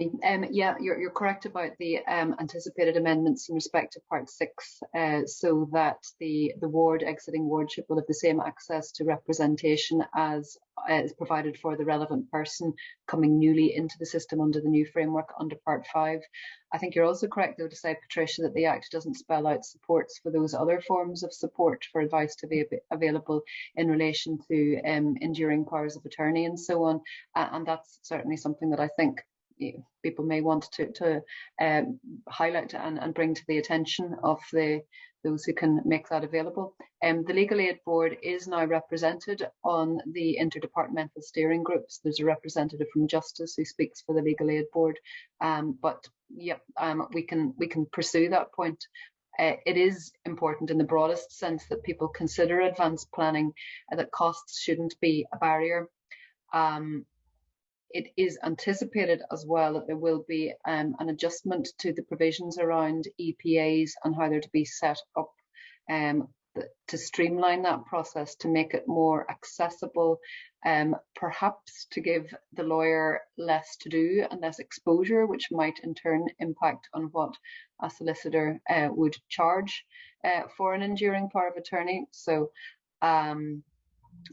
Um, yeah, you're, you're correct about the um, anticipated amendments in respect to Part 6, uh, so that the, the ward exiting wardship will have the same access to representation as uh, is provided for the relevant person coming newly into the system under the new framework under Part 5. I think you're also correct, though, to say, Patricia, that the Act doesn't spell out supports for those other forms of support for advice to be available in relation to um, enduring powers of attorney and so on. Uh, and that's certainly something that I think people may want to, to um, highlight and, and bring to the attention of the those who can make that available. Um, the Legal Aid Board is now represented on the interdepartmental steering groups. There's a representative from Justice who speaks for the Legal Aid Board, um, but yep, um, we can we can pursue that point. Uh, it is important in the broadest sense that people consider advanced planning, uh, that costs shouldn't be a barrier. Um, it is anticipated as well that there will be um, an adjustment to the provisions around EPAs and how they're to be set up um, to streamline that process to make it more accessible, um, perhaps to give the lawyer less to do and less exposure, which might in turn impact on what a solicitor uh, would charge uh, for an enduring power of attorney. So um,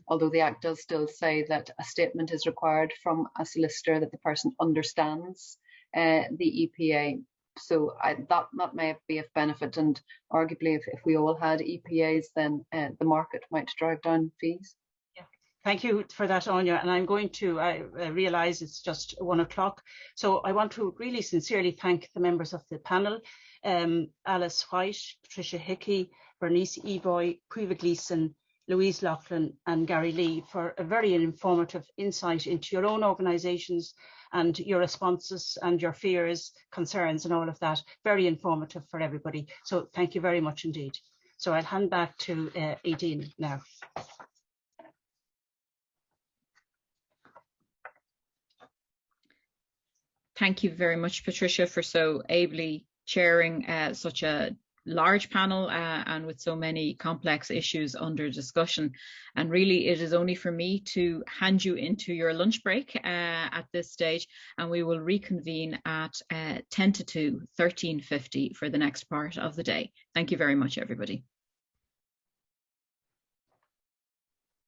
although the Act does still say that a statement is required from a solicitor that the person understands uh, the EPA. So I, that, that may be of benefit and arguably if, if we all had EPAs then uh, the market might drive down fees. Yeah. Thank you for that, Áine. And I'm going to, I, I realise it's just one o'clock. So I want to really sincerely thank the members of the panel, um, Alice White, Patricia Hickey, Bernice Evoy, Caoimhe Gleeson, Louise Laughlin and Gary Lee for a very informative insight into your own organisations and your responses and your fears, concerns and all of that. Very informative for everybody. So thank you very much indeed. So I'll hand back to uh, Aideen now. Thank you very much, Patricia, for so ably chairing uh, such a large panel uh, and with so many complex issues under discussion. And really, it is only for me to hand you into your lunch break uh, at this stage, and we will reconvene at uh, 10 to 2, 13.50 for the next part of the day. Thank you very much, everybody.